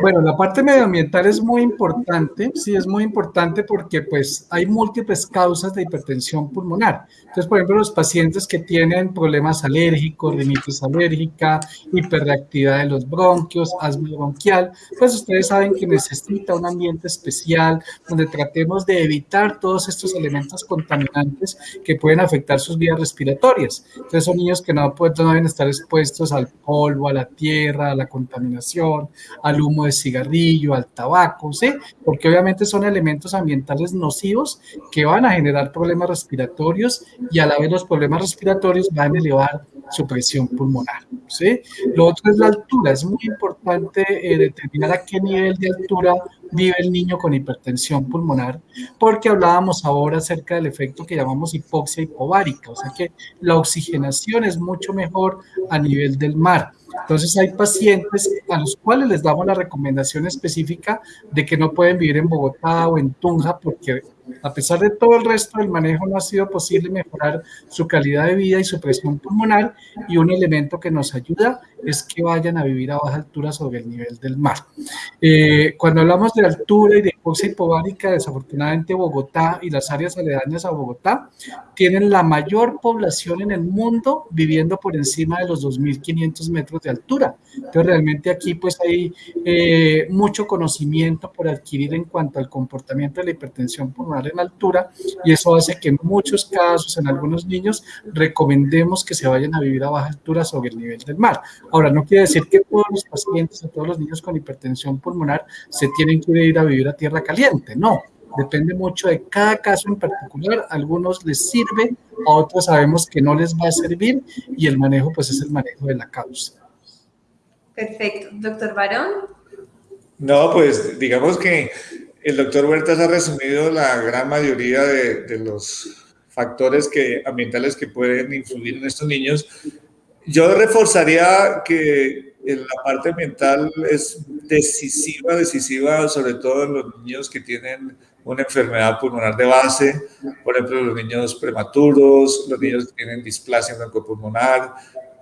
Bueno, la parte medioambiental es muy importante, sí, es muy importante porque pues hay múltiples causas de hipertensión pulmonar. Entonces, por ejemplo, los pacientes que tienen problemas alérgicos, rinitis alérgica, hiperreactividad de los bronquios, asma bronquial, pues ustedes saben que necesita un ambiente especial donde tratemos de evitar todos estos elementos contaminantes que pueden afectar sus vías respiratorias. Entonces, son niños que no, pueden, no deben estar expuestos al polvo, a la tierra, a la contaminación, al humo de cigarrillo, al tabaco, ¿sí? Porque obviamente son elementos ambientales nocivos que van a generar problemas respiratorios y a la vez los problemas respiratorios van a elevar su presión pulmonar, ¿sí? Lo otro es la altura. Es muy importante eh, determinar a qué nivel de altura vive el niño con hipertensión pulmonar, porque hablábamos ahora acerca del efecto que llamamos hipoxia hipovárica, o sea que la oxigenación es mucho mejor a nivel del mar. Entonces hay pacientes a los cuales les damos la recomendación específica de que no pueden vivir en Bogotá o en Tunja porque a pesar de todo el resto del manejo no ha sido posible mejorar su calidad de vida y su presión pulmonar y un elemento que nos ayuda es que vayan a vivir a baja altura sobre el nivel del mar. Eh, cuando hablamos de altura y de hipoxia hipovárica, desafortunadamente Bogotá y las áreas aledañas a Bogotá tienen la mayor población en el mundo viviendo por encima de los 2.500 metros de altura. Entonces realmente aquí pues hay eh, mucho conocimiento por adquirir en cuanto al comportamiento de la hipertensión pulmonar en altura y eso hace que en muchos casos, en algunos niños, recomendemos que se vayan a vivir a baja altura sobre el nivel del mar. Ahora, no quiere decir que todos los pacientes, todos los niños con hipertensión pulmonar se tienen que ir a vivir a tierra caliente, no. Depende mucho de cada caso en particular. A algunos les sirve, a otros sabemos que no les va a servir y el manejo pues es el manejo de la causa. Perfecto. Doctor Barón. No, pues digamos que el doctor Huertas ha resumido la gran mayoría de, los factores ambientales que pueden influir en estos niños. Yo reforzaría que en la parte ambiental es decisiva, decisiva, sobre todo en los niños que tienen una enfermedad pulmonar de base, por ejemplo, los niños prematuros, los niños que tienen displasia broncopulmonar,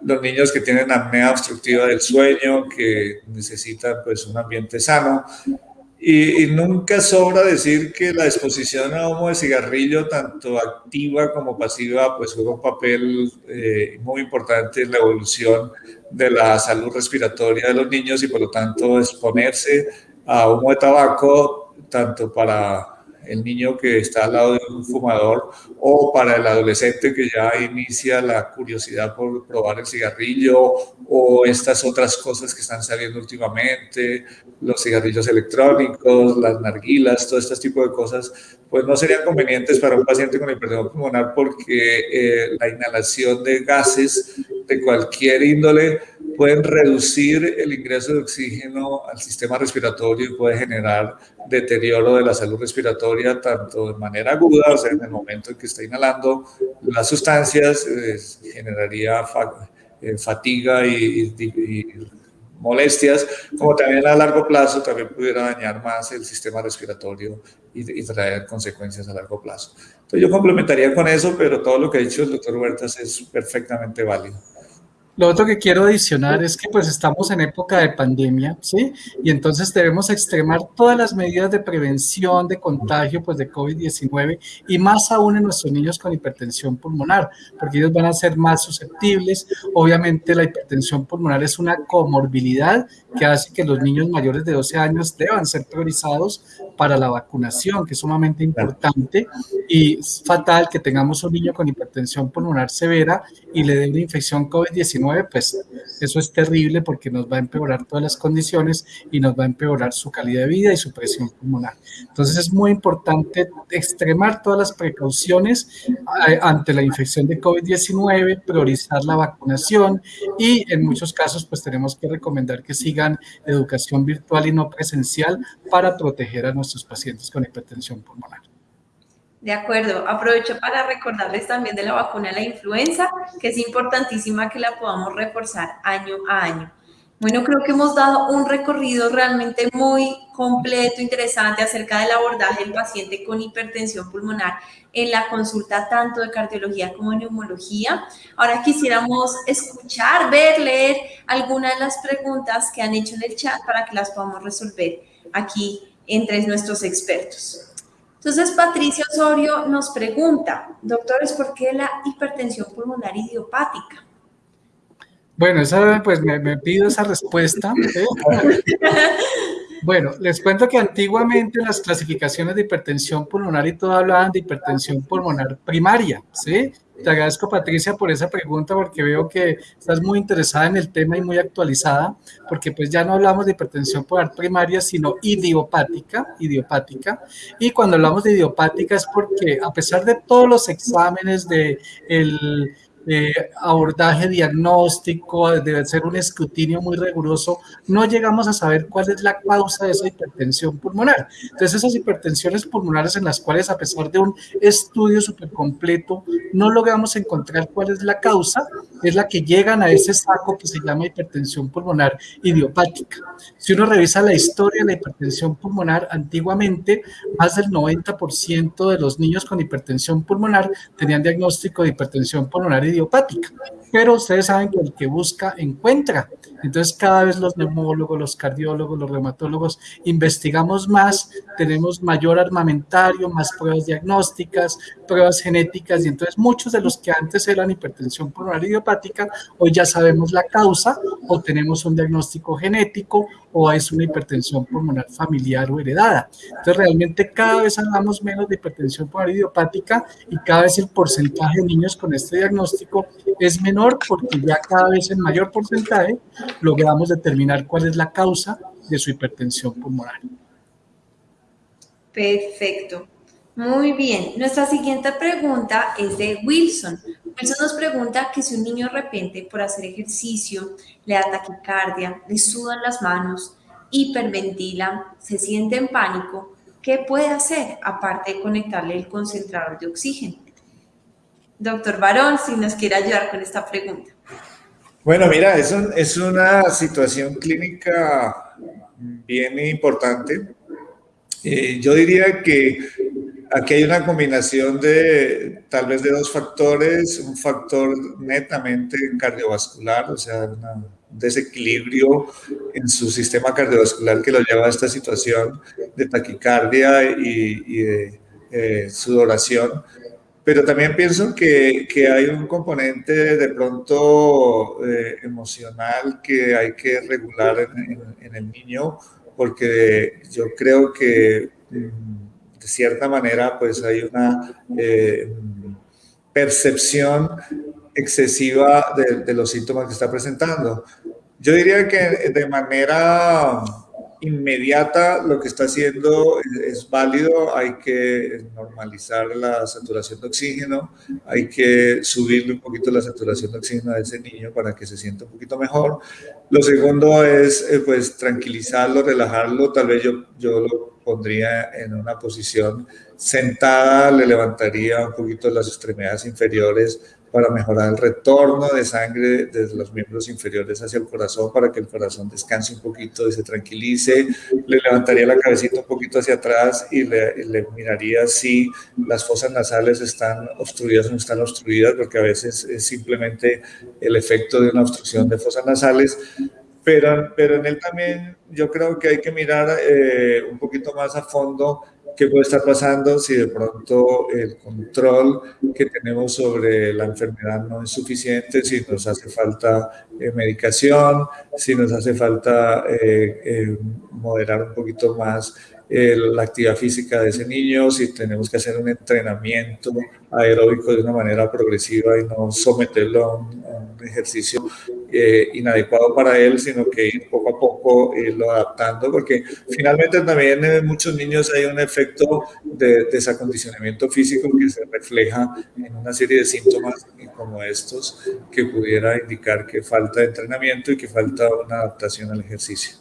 los niños que tienen apnea obstructiva del sueño, que necesitan pues un ambiente sano, y, nunca sobra decir que la exposición a humo de cigarrillo, tanto activa como pasiva, pues juega un papel eh, muy importante en la evolución de la salud respiratoria de los niños y por lo tanto exponerse a humo de tabaco, tanto para el niño que está al lado de un fumador o para el adolescente que ya inicia la curiosidad por probar el cigarrillo o estas otras cosas que están saliendo últimamente, los cigarrillos electrónicos, las narguilas, todo este tipo de cosas, pues no serían convenientes para un paciente con hipertensión pulmonar porque eh, la inhalación de gases de cualquier índole pueden reducir el ingreso de oxígeno al sistema respiratorio y puede generar deterioro de la salud respiratoria tanto de manera aguda, o sea, en el momento en que está inhalando las sustancias, generaría eh, fatiga y, molestias, como también a largo plazo también pudiera dañar más el sistema respiratorio y, y, traer consecuencias a largo plazo. Entonces yo complementaría con eso, pero todo lo que ha dicho el doctor Huertas es perfectamente válido. Lo otro que quiero adicionar es que pues estamos en época de pandemia, ¿sí? Y entonces debemos extremar todas las medidas de prevención de contagio pues de COVID-19 y más aún en nuestros niños con hipertensión pulmonar, porque ellos van a ser más susceptibles. Obviamente la hipertensión pulmonar es una comorbilidad que hace que los niños mayores de 12 años deban ser priorizados para la vacunación, que es sumamente importante y es fatal que tengamos un niño con hipertensión pulmonar severa y le dé una infección COVID-19, pues eso es terrible porque nos va a empeorar todas las condiciones y nos va a empeorar su calidad de vida y su presión pulmonar. Entonces es muy importante extremar todas las precauciones eh, ante la infección de COVID-19, priorizar la vacunación y en muchos casos pues tenemos que recomendar que educación virtual y no presencial para proteger a nuestros pacientes con hipertensión pulmonar. De acuerdo, aprovecho para recordarles también de la vacuna de la influenza, que es importantísima que la podamos reforzar año a año. Bueno, creo que hemos dado un recorrido realmente muy completo, interesante acerca del abordaje del paciente con hipertensión pulmonar en la consulta tanto de cardiología como de neumología. Ahora quisiéramos escuchar, ver, leer algunas de las preguntas que han hecho en el chat para que las podamos resolver aquí entre nuestros expertos. Entonces, Patricia Osorio nos pregunta, doctores, ¿por qué la hipertensión pulmonar idiopática? Bueno, esa, pues me, pido esa respuesta. ¿eh? Bueno, les cuento que antiguamente en las clasificaciones de hipertensión pulmonar y todo hablaban de hipertensión pulmonar primaria, ¿sí? Te agradezco, Patricia, por esa pregunta, porque veo que estás muy interesada en el tema y muy actualizada, porque pues ya no hablamos de hipertensión pulmonar primaria, sino idiopática, idiopática. Y cuando hablamos de idiopática es porque a pesar de todos los exámenes de el abordaje diagnóstico, debe ser un escrutinio muy riguroso, no llegamos a saber cuál es la causa de esa hipertensión pulmonar. Entonces, esas hipertensiones pulmonares en las cuales, a pesar de un estudio súper completo, no logramos encontrar cuál es la causa, es la que llegan a ese saco que se llama hipertensión pulmonar idiopática. Si uno revisa la historia de la hipertensión pulmonar, antiguamente más del 90% de los niños con hipertensión pulmonar tenían diagnóstico de hipertensión pulmonar idiopática Pero ustedes saben que el que busca, encuentra. Entonces, cada vez los neumólogos, los cardiólogos, los reumatólogos investigamos más, tenemos mayor armamentario, más pruebas diagnósticas, pruebas genéticas, y entonces muchos de los que antes eran hipertensión pulmonar idiopática, hoy ya sabemos la causa, o tenemos un diagnóstico genético, o es una hipertensión pulmonar familiar o heredada. Entonces, realmente cada vez hablamos menos de hipertensión pulmonar idiopática y cada vez el porcentaje de niños con este diagnóstico es menor porque ya cada vez en mayor porcentaje logramos determinar cuál es la causa de su hipertensión pulmonar. Perfecto. Muy bien. Nuestra siguiente pregunta es de Wilson. Wilson nos pregunta que si un niño de repente por hacer ejercicio le da taquicardia, le sudan las manos, hiperventila, se siente en pánico, ¿qué puede hacer aparte de conectarle el concentrador de oxígeno? Doctor Barón, si nos quiere ayudar con esta pregunta. Bueno, mira, es, una situación clínica bien importante. Eh, yo diría que aquí hay una combinación de tal vez de dos factores, un factor netamente cardiovascular, o sea, un desequilibrio en su sistema cardiovascular que lo lleva a esta situación de taquicardia y, de eh, sudoración. Pero también pienso que, que hay un componente de pronto eh, emocional que hay que regular en, el niño, porque yo creo que mm, cierta manera pues hay una eh, percepción excesiva de, los síntomas que está presentando. Yo diría que de manera inmediata lo que está haciendo es, válido, hay que normalizar la saturación de oxígeno, hay que subirle un poquito la saturación de oxígeno a ese niño para que se sienta un poquito mejor. Lo segundo es eh, pues tranquilizarlo, relajarlo, tal vez yo, yo lo pondría en una posición sentada, le levantaría un poquito las extremidades inferiores para mejorar el retorno de sangre desde los miembros inferiores hacia el corazón, para que el corazón descanse un poquito y se tranquilice. Le levantaría la cabecita un poquito hacia atrás y le, le miraría si las fosas nasales están obstruidas o no están obstruidas, porque a veces es simplemente el efecto de una obstrucción de fosas nasales. Pero, pero en él también yo creo que hay que mirar eh, un poquito más a fondo qué puede estar pasando si de pronto el control que tenemos sobre la enfermedad no es suficiente, si nos hace falta eh, medicación, si nos hace falta eh, eh, moderar un poquito más la actividad física de ese niño, si tenemos que hacer un entrenamiento aeróbico de una manera progresiva y no someterlo a un, ejercicio eh, inadecuado para él, sino que ir poco a poco irlo adaptando, porque finalmente también en muchos niños hay un efecto de desacondicionamiento físico que se refleja en una serie de síntomas como estos que pudiera indicar que falta entrenamiento y que falta una adaptación al ejercicio.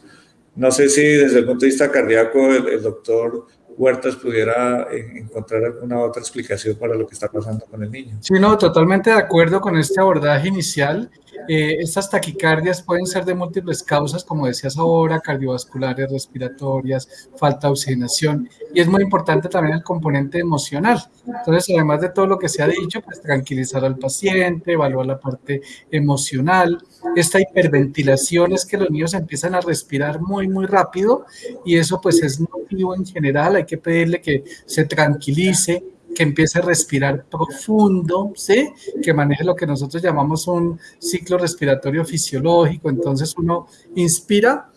No sé si desde el punto de vista cardíaco el, doctor Huertas pudiera eh, encontrar alguna otra explicación para lo que está pasando con el niño. Sí, no, totalmente de acuerdo con este abordaje inicial. Eh, estas taquicardias pueden ser de múltiples causas, como decías ahora, cardiovasculares, respiratorias, falta de oxigenación, y es muy importante también el componente emocional. Entonces, además de todo lo que se ha dicho, pues tranquilizar al paciente, evaluar la parte emocional. Esta hiperventilación es que los niños empiezan a respirar muy, muy rápido, y eso pues es nocivo en general, hay que pedirle que se tranquilice, que empiece a respirar profundo, ¿sí? Que maneje lo que nosotros llamamos un ciclo respiratorio fisiológico. Entonces uno inspira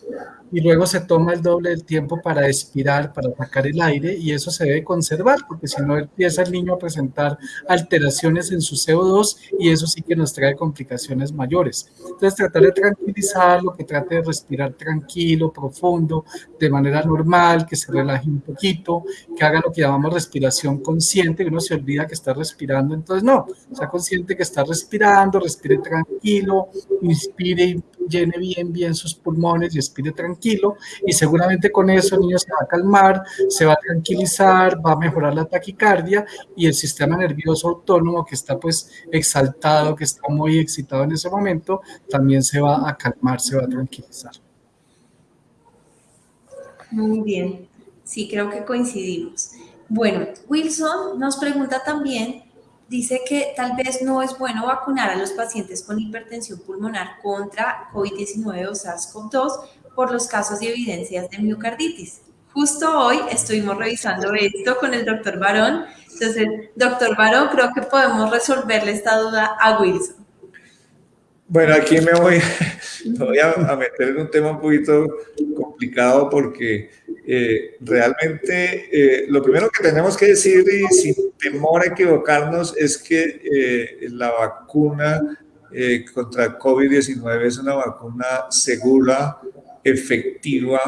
y luego se toma el doble del tiempo para expirar, para sacar el aire y eso se debe conservar porque si no empieza el niño a presentar alteraciones en su CO2 y eso sí que nos trae complicaciones mayores. Entonces tratar de tranquilizarlo, que trate de respirar tranquilo, profundo, de manera normal, que se relaje un poquito, que haga lo que llamamos respiración consciente, que uno se olvida que está respirando, entonces no, sea consciente que está respirando, respire tranquilo, inspire y llene bien, bien sus pulmones y expire tranquilo y seguramente con eso el niño se va a calmar, se va a tranquilizar, va a mejorar la taquicardia y el sistema nervioso autónomo que está pues exaltado, que está muy excitado en ese momento, también se va a calmar, se va a tranquilizar. Muy bien, sí, creo que coincidimos. Bueno, Wilson nos pregunta también dice que tal vez no es bueno vacunar a los pacientes con hipertensión pulmonar contra COVID-19 o SARS-CoV-2 por los casos de evidencias de miocarditis. Justo hoy estuvimos revisando esto con el doctor Barón. Entonces, doctor Barón, creo que podemos resolverle esta duda a Wilson. Bueno, aquí me voy, voy a, meter en un tema un poquito complicado porque eh, realmente eh, lo primero que tenemos que decir y sin temor a equivocarnos es que eh, la vacuna contra COVID-19 es una vacuna segura, efectiva,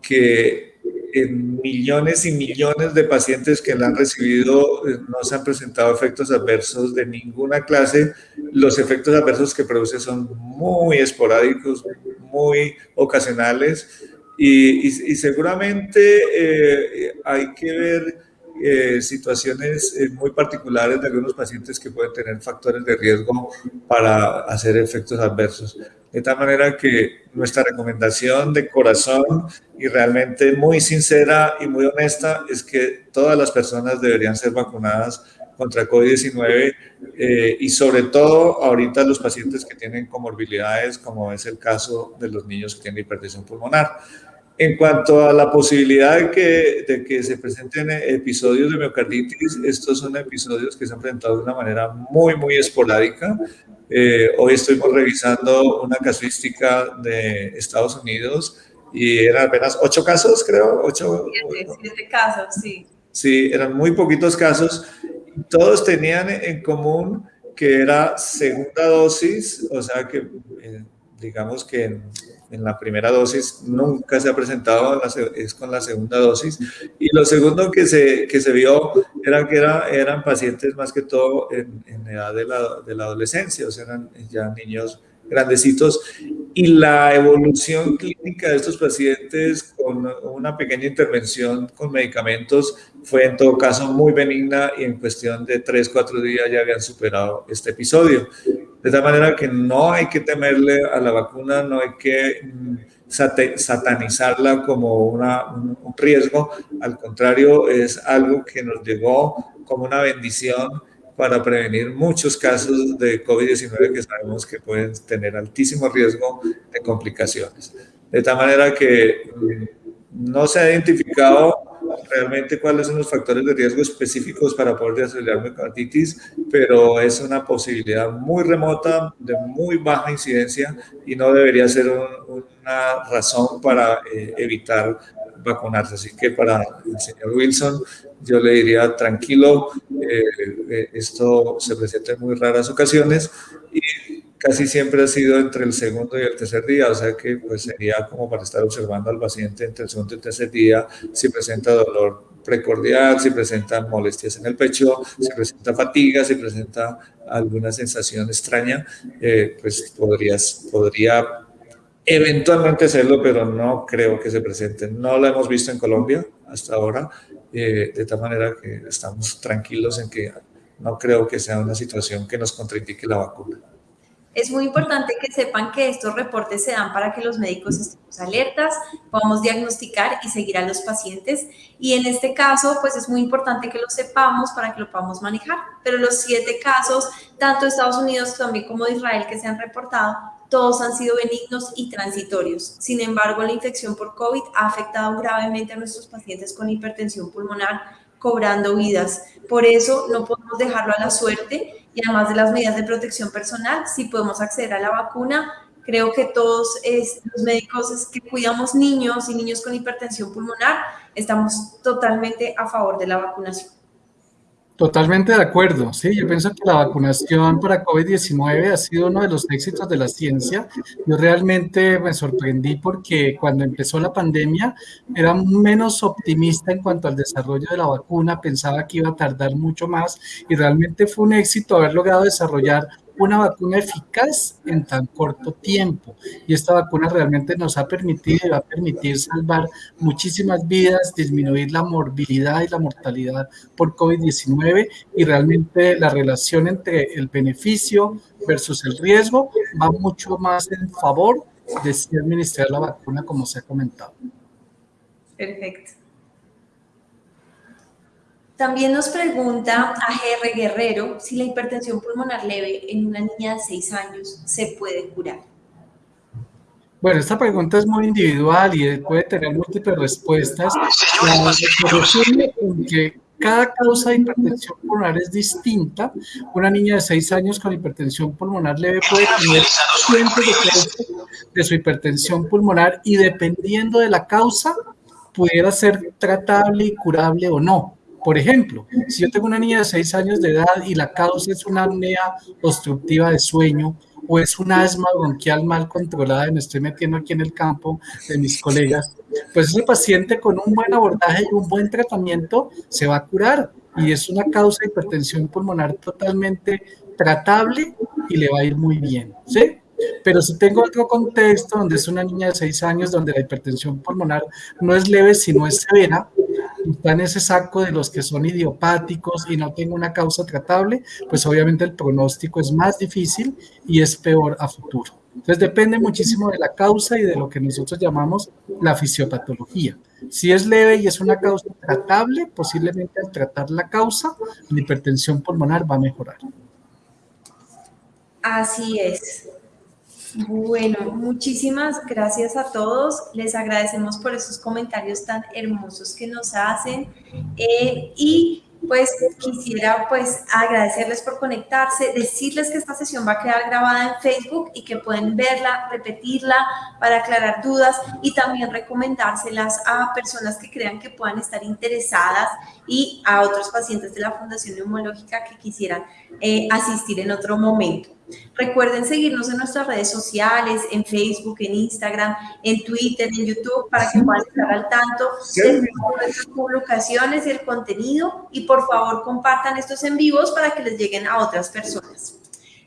que en millones y millones de pacientes que la han recibido no se han presentado efectos adversos de ninguna clase. Los efectos adversos que produce son muy esporádicos, muy ocasionales y, seguramente eh, hay que ver eh, situaciones eh, muy particulares de algunos pacientes que pueden tener factores de riesgo para hacer efectos adversos. De tal manera que nuestra recomendación de corazón y realmente muy sincera y muy honesta es que todas las personas deberían ser vacunadas contra COVID-19 y sobre todo ahorita los pacientes que tienen comorbilidades como es el caso de los niños que tienen hipertensión pulmonar. En cuanto a la posibilidad de que, de que, se presenten episodios de miocarditis, estos son episodios que se han presentado de una manera muy, muy esporádica. Eh, hoy estuvimos revisando una casuística de Estados Unidos y eran apenas ocho casos, creo. Ocho, siete, siete casos, sí. Sí, eran muy poquitos casos. Todos tenían en común que era segunda dosis, o sea que eh, digamos que en la primera dosis nunca se ha presentado, es con la segunda dosis. Y lo segundo que se, que se vio era que era, eran pacientes más que todo en, en edad de la, de la, adolescencia, o sea, eran ya niños grandecitos. y la evolución clínica de estos pacientes con una pequeña intervención con medicamentos fue en todo caso muy benigna y en cuestión de 3, 4 días ya habían superado este episodio. De tal manera que no hay que temerle a la vacuna, no hay que mm, satanizarla como una, un riesgo, al contrario, es algo que nos llegó como una bendición para prevenir muchos casos de COVID-19 que sabemos que pueden tener altísimo riesgo de complicaciones. De tal manera que mm, no se ha identificado realmente cuáles son los factores de riesgo específicos para poder desarrollar miocarditis, pero es una posibilidad muy remota, de muy baja incidencia y no debería ser una razón para eh, evitar vacunarse. Así que para el señor Wilson, yo le diría tranquilo, eh, eh, esto se presenta en muy raras ocasiones y casi siempre ha sido entre el segundo y el tercer día, o sea que pues sería como para estar observando al paciente entre el segundo y el tercer día si presenta dolor precordial, si presenta molestias en el pecho, si presenta fatiga, si presenta alguna sensación extraña, eh, pues podrías, podría eventualmente hacerlo, pero no creo que se presente. No lo hemos visto en Colombia hasta ahora, eh, de tal manera que estamos tranquilos en que no creo que sea una situación que nos contraindique la vacuna. Es muy importante que sepan que estos reportes se dan para que los médicos estemos alertas, podamos diagnosticar y seguir a los pacientes. Y en este caso, pues es muy importante que lo sepamos para que lo podamos manejar. Pero los siete casos, tanto de Estados Unidos también como de Israel que se han reportado, todos han sido benignos y transitorios. Sin embargo, la infección por COVID ha afectado gravemente a nuestros pacientes con hipertensión pulmonar, cobrando vidas. Por eso no podemos dejarlo a la suerte y además de las medidas de protección personal, si podemos acceder a la vacuna, creo que todos los médicos que cuidamos niños y niños con hipertensión pulmonar, estamos totalmente a favor de la vacunación. Totalmente de acuerdo, sí, yo pienso que la vacunación para COVID-19 ha sido uno de los éxitos de la ciencia. Yo realmente me sorprendí porque cuando empezó la pandemia era menos optimista en cuanto al desarrollo de la vacuna, pensaba que iba a tardar mucho más y realmente fue un éxito haber logrado desarrollar una vacuna eficaz en tan corto tiempo. Y esta vacuna realmente nos ha permitido y va a permitir salvar muchísimas vidas, disminuir la morbilidad y la mortalidad por COVID-19 y realmente la relación entre el beneficio versus el riesgo va mucho más en favor de si administrar la vacuna como se ha comentado. Perfecto. También nos pregunta a GR Guerrero si la hipertensión pulmonar leve en una niña de 6 años se puede curar. Bueno, esta pregunta es muy individual y puede tener múltiples respuestas. que cada causa de hipertensión pulmonar es distinta. Una niña de 6 años con hipertensión pulmonar leve puede tener cientos de de su hipertensión pulmonar y dependiendo de la causa, pudiera ser tratable y curable o no. Por ejemplo, si yo tengo una niña de 6 años de edad y la causa es una apnea obstructiva de sueño o es una asma bronquial mal controlada, y me estoy metiendo aquí en el campo de mis colegas, pues ese paciente con un buen abordaje y un buen tratamiento se va a curar y es una causa de hipertensión pulmonar totalmente tratable y le va a ir muy bien, ¿sí? Pero si tengo otro contexto donde es una niña de 6 años donde la hipertensión pulmonar no es leve sino es severa, está en ese saco de los que son idiopáticos y no tengo una causa tratable, pues obviamente el pronóstico es más difícil y es peor a futuro. Entonces depende muchísimo de la causa y de lo que nosotros llamamos la fisiopatología. Si es leve y es una causa tratable, posiblemente al tratar la causa, la hipertensión pulmonar va a mejorar. Así es. Bueno, muchísimas gracias a todos. Les agradecemos por esos comentarios tan hermosos que nos hacen. Eh, y pues quisiera pues agradecerles por conectarse, decirles que esta sesión va a quedar grabada en Facebook y que pueden verla, repetirla para aclarar dudas y también recomendárselas a personas que crean que puedan estar interesadas y a otros pacientes de la Fundación Neumológica que quisieran eh, asistir en otro momento. Recuerden seguirnos en nuestras redes sociales, en Facebook, en Instagram, en Twitter, en YouTube, para que puedan estar al tanto de nuestras publicaciones y el contenido. Y por favor, compartan estos en vivos para que les lleguen a otras personas.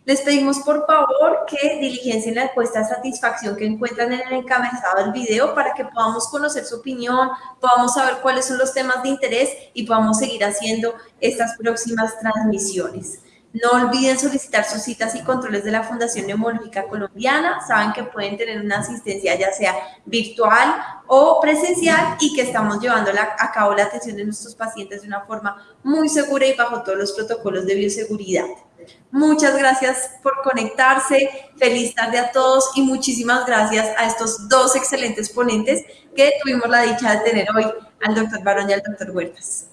Les pedimos por favor que diligencien la encuesta de satisfacción que encuentran en el encabezado del video para que podamos conocer su opinión, podamos saber cuáles son los temas de interés y podamos seguir haciendo estas próximas transmisiones. No olviden solicitar sus citas y controles de la Fundación Neumológica Colombiana. Saben que pueden tener una asistencia ya sea virtual o presencial y que estamos llevando a cabo la atención de nuestros pacientes de una forma muy segura y bajo todos los protocolos de bioseguridad. Muchas gracias por conectarse. Feliz tarde a todos y muchísimas gracias a estos dos excelentes ponentes que tuvimos la dicha de tener hoy, al doctor Barón y al doctor Huertas.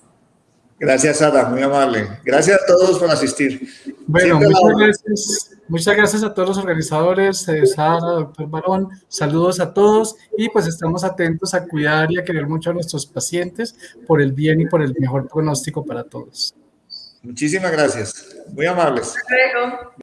Gracias, Sara, muy amable. Gracias a todos por asistir. Bueno, muchas gracias, muchas gracias a todos los organizadores, eh, Sara, doctor Barón, saludos a todos y pues estamos atentos a cuidar y a querer mucho a nuestros pacientes por el bien y por el mejor pronóstico para todos. Muchísimas gracias, muy amables. Hasta luego.